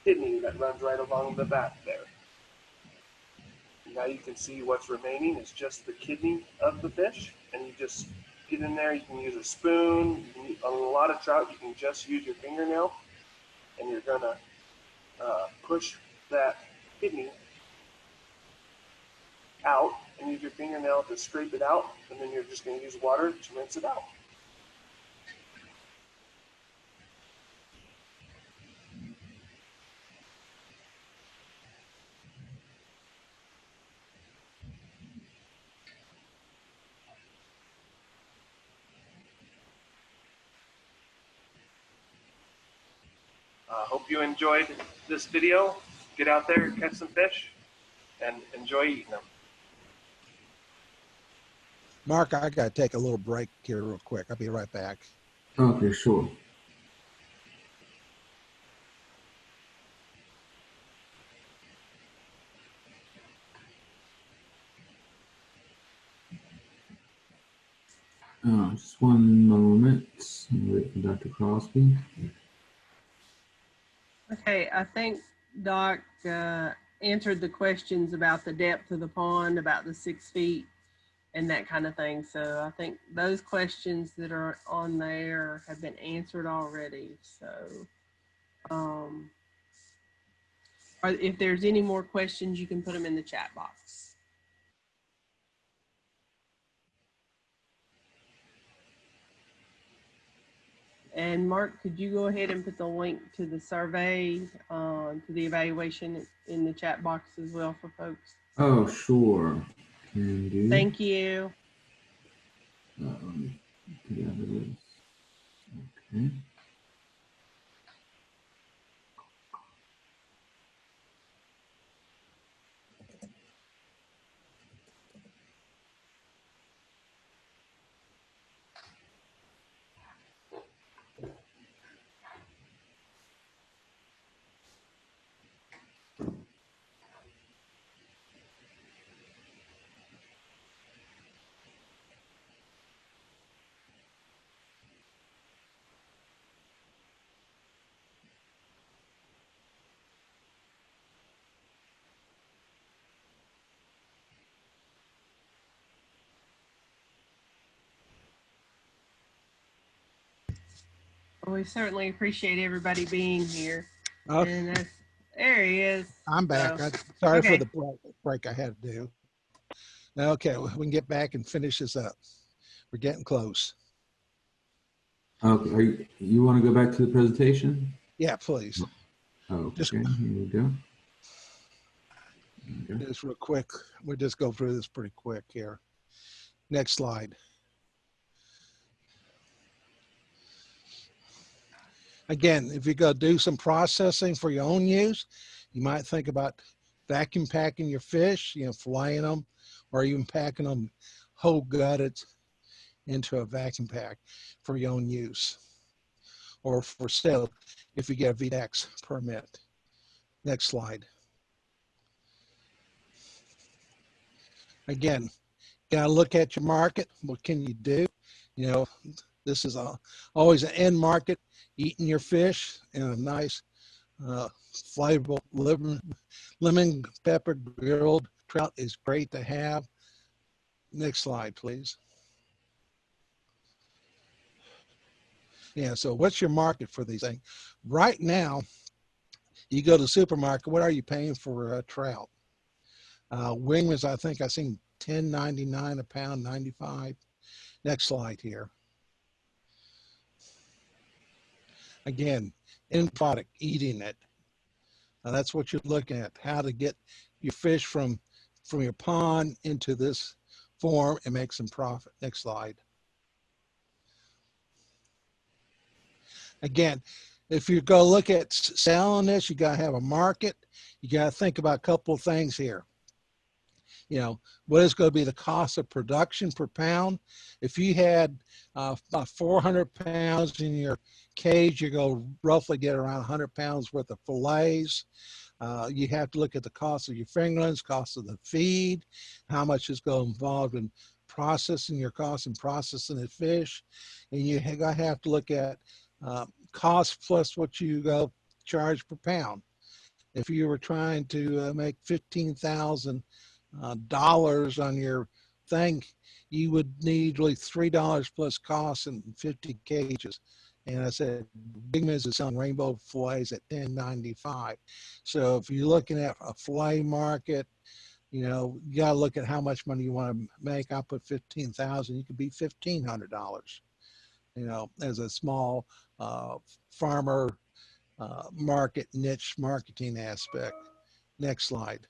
kidney that runs right along the back there. Now you can see what's remaining is just the kidney of the fish, and you just get in there. You can use a spoon. Can, on a lot of trout, you can just use your fingernail, and you're gonna uh, push that kidney out, and use your fingernail to scrape it out, and then you're just gonna use water to rinse it out. Uh, hope you enjoyed this video. Get out there, catch some fish, and enjoy eating them. Mark, I gotta take a little break here real quick. I'll be right back. Okay, sure. Uh, just one moment. Wait for Dr. Crosby. Okay, I think Doc uh, answered the questions about the depth of the pond, about the six feet and that kind of thing. So I think those questions that are on there have been answered already. So um, if there's any more questions, you can put them in the chat box. And Mark, could you go ahead and put the link to the survey, uh, to the evaluation in the chat box as well for folks? Oh, sure. Can do. Thank you. Let me get out of this. Okay. We certainly appreciate everybody being here. Okay. And as, There he is. I'm back. So, I, sorry okay. for the break, break I had to do. Okay, we can get back and finish this up. We're getting close. Okay, are you, you want to go back to the presentation? Yeah, please. Oh, okay, Just- here we go. Okay. Just real quick. We'll just go through this pretty quick here. Next slide. Again, if you go do some processing for your own use, you might think about vacuum packing your fish, you know, filleting them, or even packing them whole gutted into a vacuum pack for your own use. Or for sale if you get a VDACS permit. Next slide. Again, gotta look at your market. What can you do? You know, this is a, always an end market. Eating your fish in a nice, uh, flavorful lemon, lemon pepper grilled trout is great to have. Next slide, please. Yeah, so what's your market for these things? Right now, you go to the supermarket, what are you paying for a trout? Uh, wing was, I think I seen ten ninety nine a pound, ninety five. Next slide here. Again, end product, eating it. Now that's what you're looking at. How to get your fish from from your pond into this form and make some profit. Next slide. Again, if you go look at selling this, you gotta have a market. You gotta think about a couple of things here you know, what is going to be the cost of production per pound? If you had uh, about 400 pounds in your cage, you're going to roughly get around 100 pounds worth of fillets. Uh, you have to look at the cost of your fingerlings, cost of the feed, how much is going to involve in processing your cost and processing the fish. And you have to look at uh, cost plus what you go charge per pound. If you were trying to uh, make 15,000 uh, dollars on your thing, you would need like three dollars plus costs and 50 cages. And I said, Big Miz is selling rainbow fillets at 10.95. So if you're looking at a fillet market, you know, you got to look at how much money you want to make. I'll put 15,000. You could be $1,500. You know, as a small uh, farmer uh, market niche marketing aspect. Next slide.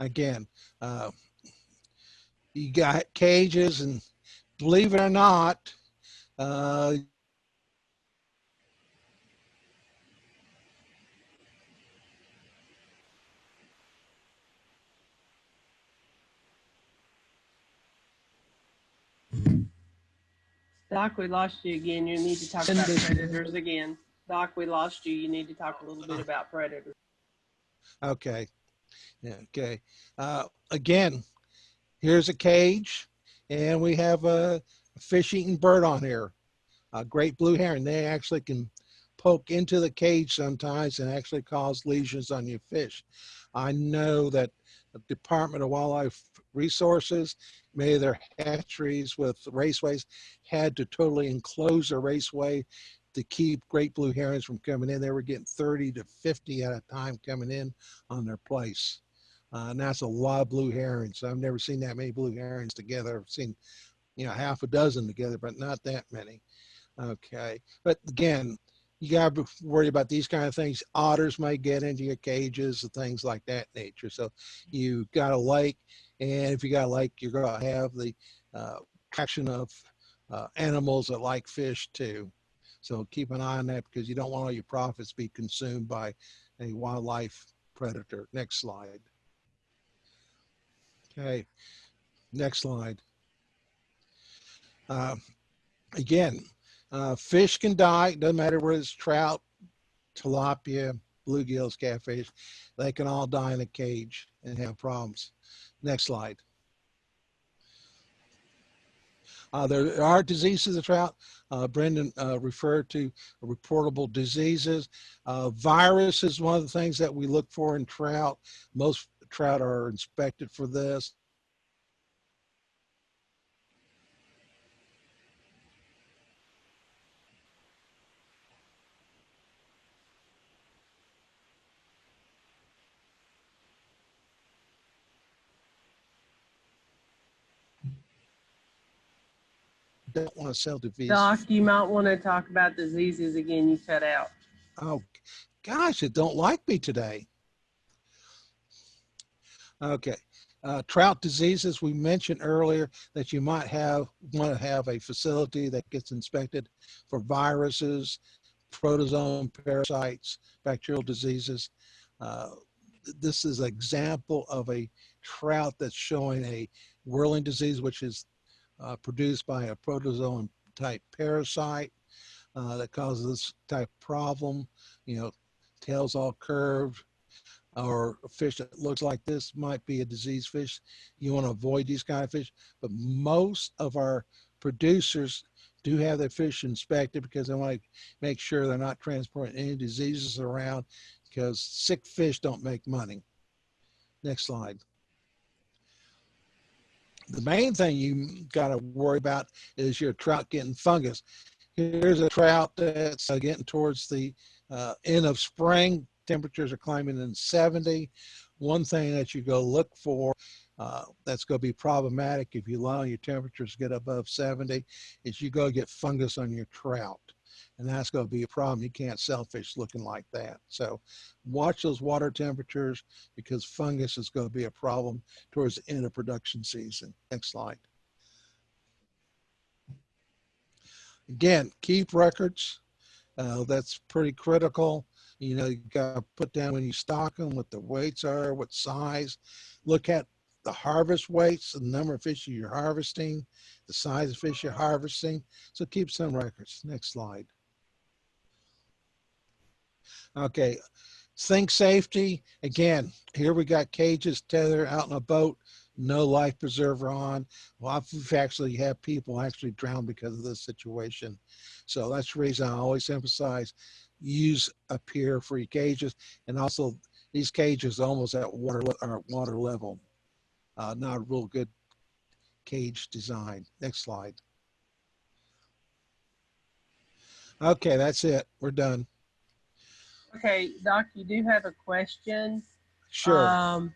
Again, uh, you got cages and believe it or not, uh, Doc, we lost you again. You need to talk about predators again. Doc, we lost you. You need to talk a little bit about predators. okay. Yeah, okay. Uh, again, here's a cage and we have a fish eating bird on here. A great blue heron. They actually can poke into the cage sometimes and actually cause lesions on your fish. I know that the Department of Wildlife Resources, of their hatcheries with raceways had to totally enclose a raceway to keep great blue herons from coming in. They were getting 30 to 50 at a time coming in on their place. Uh, and that's a lot of blue herons. I've never seen that many blue herons together. I've seen, you know, half a dozen together, but not that many. Okay. But again, you got to worry about these kind of things. Otters may get into your cages and things like that nature. So you got a lake, and if you got a lake, you're going to have the uh, of uh, animals that like fish too. So keep an eye on that because you don't want all your profits be consumed by a wildlife predator. Next slide. Okay, next slide. Uh, again, uh, fish can die. Doesn't matter whether it's trout, tilapia, bluegills, catfish. They can all die in a cage and have problems. Next slide. Uh, there are diseases of trout. Uh, Brendan uh, referred to reportable diseases. Uh, virus is one of the things that we look for in trout. Most trout are inspected for this. Don't want to sell disease. Doc, you might want to talk about diseases again. You cut out. Oh, gosh, it don't like me today. Okay, uh, trout diseases, we mentioned earlier that you might have, want to have a facility that gets inspected for viruses, protozoan parasites, bacterial diseases. Uh, this is an example of a trout that's showing a whirling disease, which is uh, produced by a protozoan type parasite uh, that causes this type of problem. You know, tails all curved, or a fish that looks like this might be a diseased fish. You want to avoid these kind of fish, but most of our producers do have their fish inspected because they want to make sure they're not transporting any diseases around because sick fish don't make money. Next slide. The main thing you got to worry about is your trout getting fungus. Here's a trout that's uh, getting towards the uh, end of spring. Temperatures are climbing in 70. One thing that you go look for uh, that's going to be problematic if you allow your temperatures to get above 70 is you go get fungus on your trout. And that's going to be a problem. You can't sell fish looking like that. So watch those water temperatures because fungus is going to be a problem towards the end of production season. Next slide. Again, keep records. Uh, that's pretty critical. You know, you got to put down when you stock them, what the weights are, what size. Look at the harvest weights, the number of fish you're harvesting, the size of fish you're harvesting. So keep some records. Next slide. Okay, sink safety. Again, here we got cages tethered out in a boat, no life preserver on. Well, we've actually had people actually drown because of this situation. So that's the reason I always emphasize use a pier for your cages. And also these cages almost at water, or water level. Uh, not a real good cage design. Next slide. Okay, that's it. We're done. Okay, Doc, you do have a question. Sure. Um,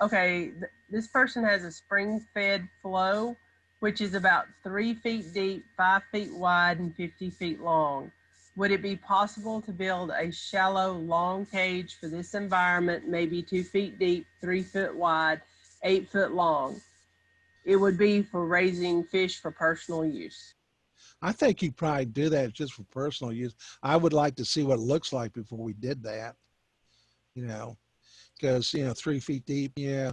okay, th- this person has a spring-fed flow, which is about three feet deep, five feet wide, and 50 feet long. Would it be possible to build a shallow, long cage for this environment, maybe two feet deep, three foot wide, eight foot long? It would be for raising fish for personal use. I think you probably do that just for personal use. I would like to see what it looks like before we did that. You know, because you know, three feet deep, yeah.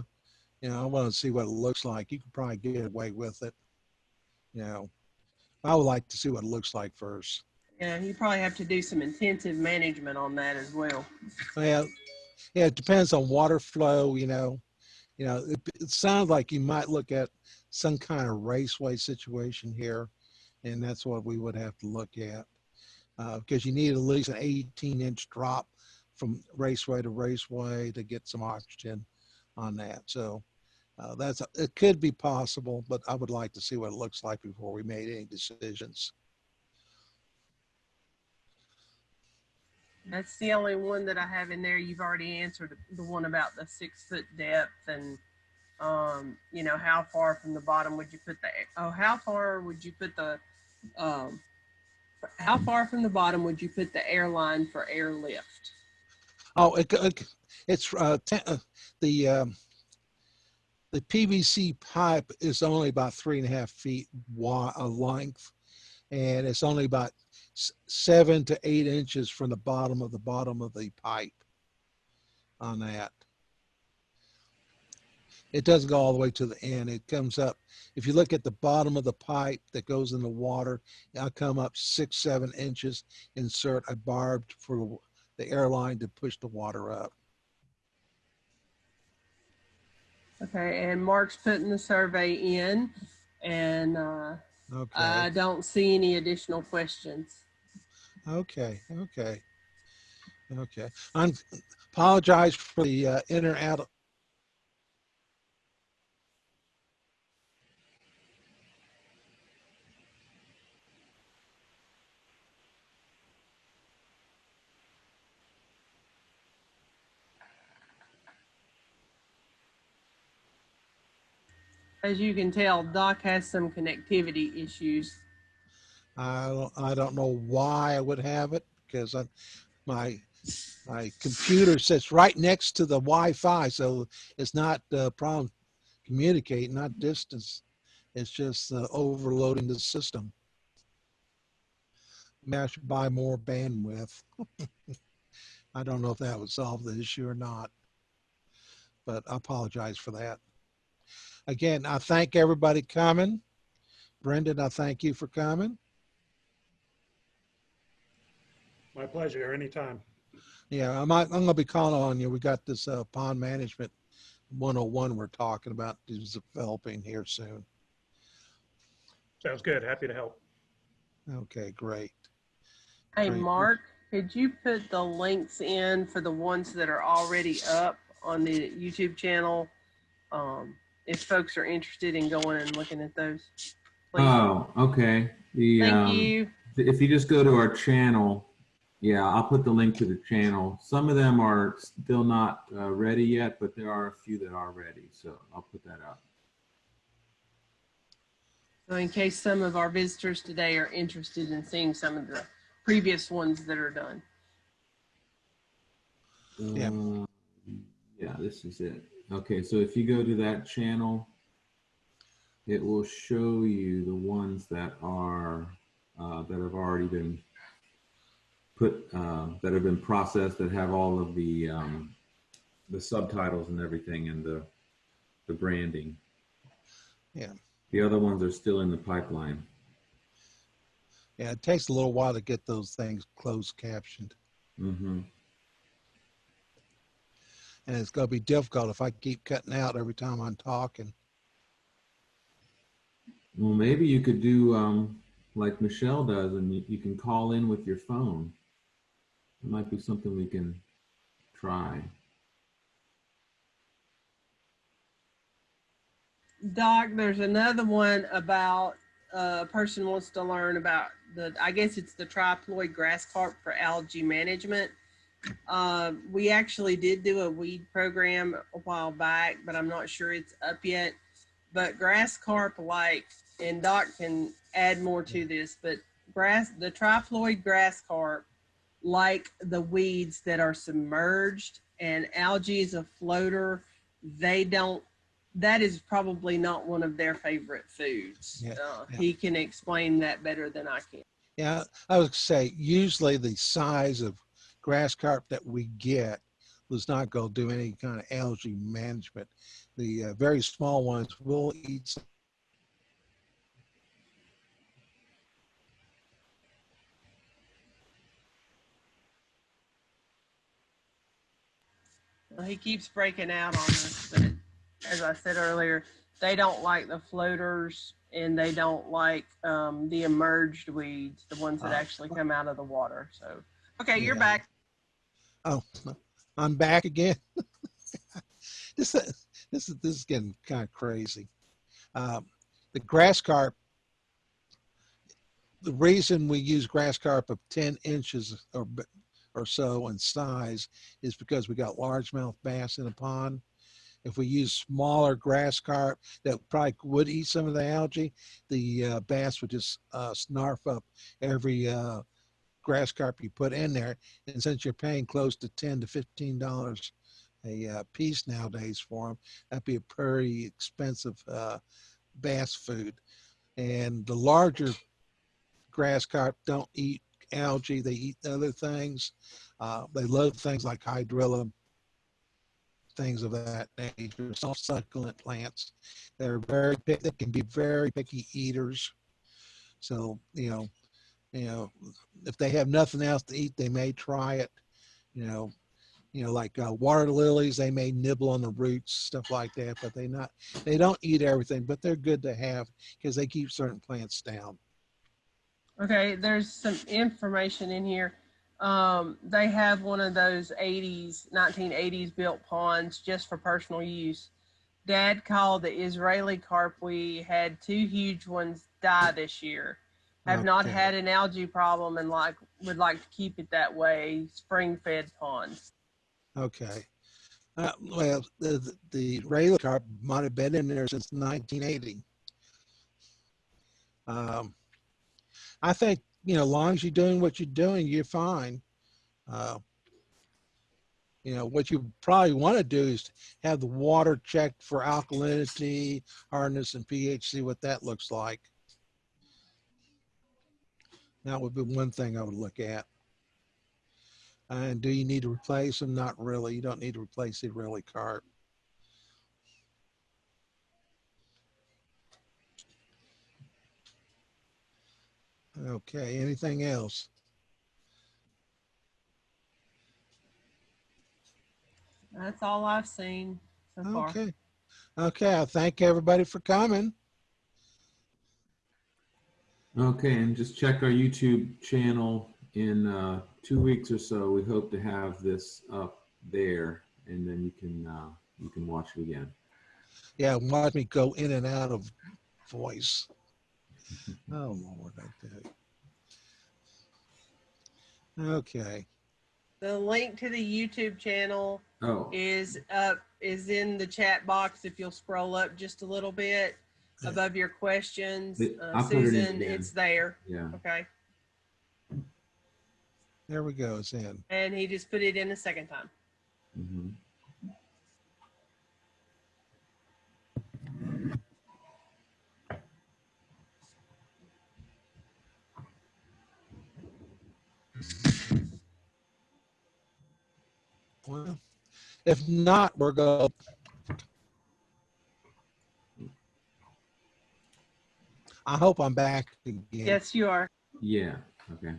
You know, I want to see what it looks like. You could probably get away with it. You know, I would like to see what it looks like first. Yeah, you probably have to do some intensive management on that as well. Well, yeah, it depends on water flow. You know, you know, it, it sounds like you might look at some kind of raceway situation here, and that's what we would have to look at because you need at least an 18 inch drop from raceway to raceway to get some oxygen on that. So uh, that's it could be possible, but I would like to see what it looks like before we made any decisions. That's the only one that I have in there. You've already answered the one about the six foot depth and, um, you know, how far from the bottom would you put the, oh, how far would you put the, um, how far from the bottom would you put the airline for airlift? Oh, it, it, it's uh, uh, the um, the PVC pipe is only about three and a half feet wide uh, length, and it's only about seven to eight inches from the bottom of the bottom of the pipe on that. It doesn't go all the way to the end. It comes up. If you look at the bottom of the pipe that goes in the water, I'll come up six, seven inches. Insert a barbed for the airline to push the water up. Okay, and Mark's putting the survey in and, uh, Okay. I don't see any additional questions. Okay, okay, okay. I apologize for the uh, in As you can tell, Doc has some connectivity issues. I don't, I don't know why I would have it because I, my my computer sits right next to the Wi-Fi, so it's not a problem communicating, not distance. It's just uh, overloading the system. Maybe I should buy more bandwidth. I don't know if that would solve the issue or not, but I apologize for that. Again, I thank everybody coming. Brendan, I thank you for coming. My pleasure, anytime. Yeah, I might, I'm gonna be calling on you. We got this uh, pond management 101 we're talking about is developing here soon. Sounds good. Happy to help. Okay, great. Hey, Great. Mark, could you put the links in for the ones that are already up on the YouTube channel? Um, if folks are interested in going and looking at those. please? Oh, okay. The, Thank um, you. If you just go to our channel, yeah, I'll put the link to the channel. Some of them are still not uh, ready yet, but there are a few that are ready. So I'll put that up. So in case some of our visitors today are interested in seeing some of the previous ones that are done. Yeah. Uh, yeah, this is it. Okay, so if you go to that channel, it will show you the ones that are uh, that have already been put uh, that have been processed that have all of the um, the subtitles and everything and the the branding. Yeah. The other ones are still in the pipeline. Yeah, it takes a little while to get those things closed captioned. hmm And it's gonna be difficult if I keep cutting out every time I'm talking. Well, maybe you could do um, like Michelle does, and you, you can call in with your phone. It might be something we can try. Doc, there's another one about uh, a person wants to learn about the, I guess it's the triploid grass carp for algae management. Uh, we actually did do a weed program a while back, but I'm not sure it's up yet. But grass carp like, and Doc can add more to this, but grass, the triploid grass carp like the weeds that are submerged and algae is a floater. They don't that is probably not one of their favorite foods. Yeah, Uh, yeah. He can explain that better than I can. Yeah, I would say usually the size of grass carp that we get was not gonna do any kind of algae management. The uh, very small ones will eat Well, he keeps breaking out on us, but as I said earlier, they don't like the floaters and they don't like um, the emerged weeds, the ones that Ah. actually come out of the water. So, okay, you're Yeah. back. Oh, I'm back again. this, uh, this is this is getting kind of crazy. Um, the grass carp. The reason we use grass carp of 10 inches or or so in size is because we got largemouth bass in a pond. If we use smaller grass carp that probably would eat some of the algae, the uh, bass would just uh, snarf up every uh, grass carp you put in there. And since you're paying close to ten to fifteen dollars a uh, piece nowadays for them, that'd be a pretty expensive uh, bass food. And the larger grass carp don't eat algae; they eat other things. Uh, they love things like hydrilla, things of that nature, soft succulent plants. They're very they can be very picky eaters. So you know, you know, if they have nothing else to eat, they may try it. You know, you know, like uh, water lilies, they may nibble on the roots, stuff like that. But they not, they don't eat everything. But they're good to have because they keep certain plants down. Okay, there's some information in here. Um, they have one of those 80s, 1980s built ponds just for personal use. Dad called the Israeli carp. We had two huge ones die this year. Have not had an algae problem and like would like to keep it that way. Spring fed ponds. Okay. Uh, well, the, the regular carp might have been in there since 1980. Um, I think, you know, as long as you're doing what you're doing, you're fine. Uh, you know, what you probably want to do is have the water checked for alkalinity, hardness, and pH, see what that looks like. That would be one thing I would look at. And do you need to replace them? Not really. You don't need to replace the Israeli carp. Okay, anything else? That's all I've seen so far. Okay. Okay, I thank everybody for coming. Okay, and just check our YouTube channel in uh, two weeks or so. We hope to have this up there, and then you can uh, you can watch it again. Yeah, watch me go in and out of voice. Oh, Lord, I tell you. Okay. The link to the YouTube channel Oh, is up, is in the chat box. If you'll scroll up just a little bit Yeah. Above your questions. Uh, I'll it Susan, it's there. yeah. Okay. There we go. It's in. And he just put it in a second time. Mm -hmm. Well, if not, we're going. I hope I'm back again. Yes, you are. Yeah. Okay.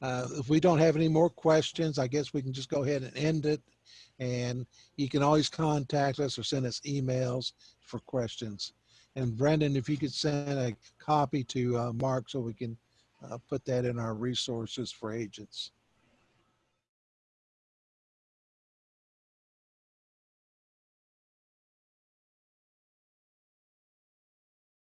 Uh, if we don't have any more questions, I guess we can just go ahead and end it. And you can always contact us or send us emails for questions. And Brendan, if you could send a copy to uh, Mark so we can uh, put that in our resources for agents.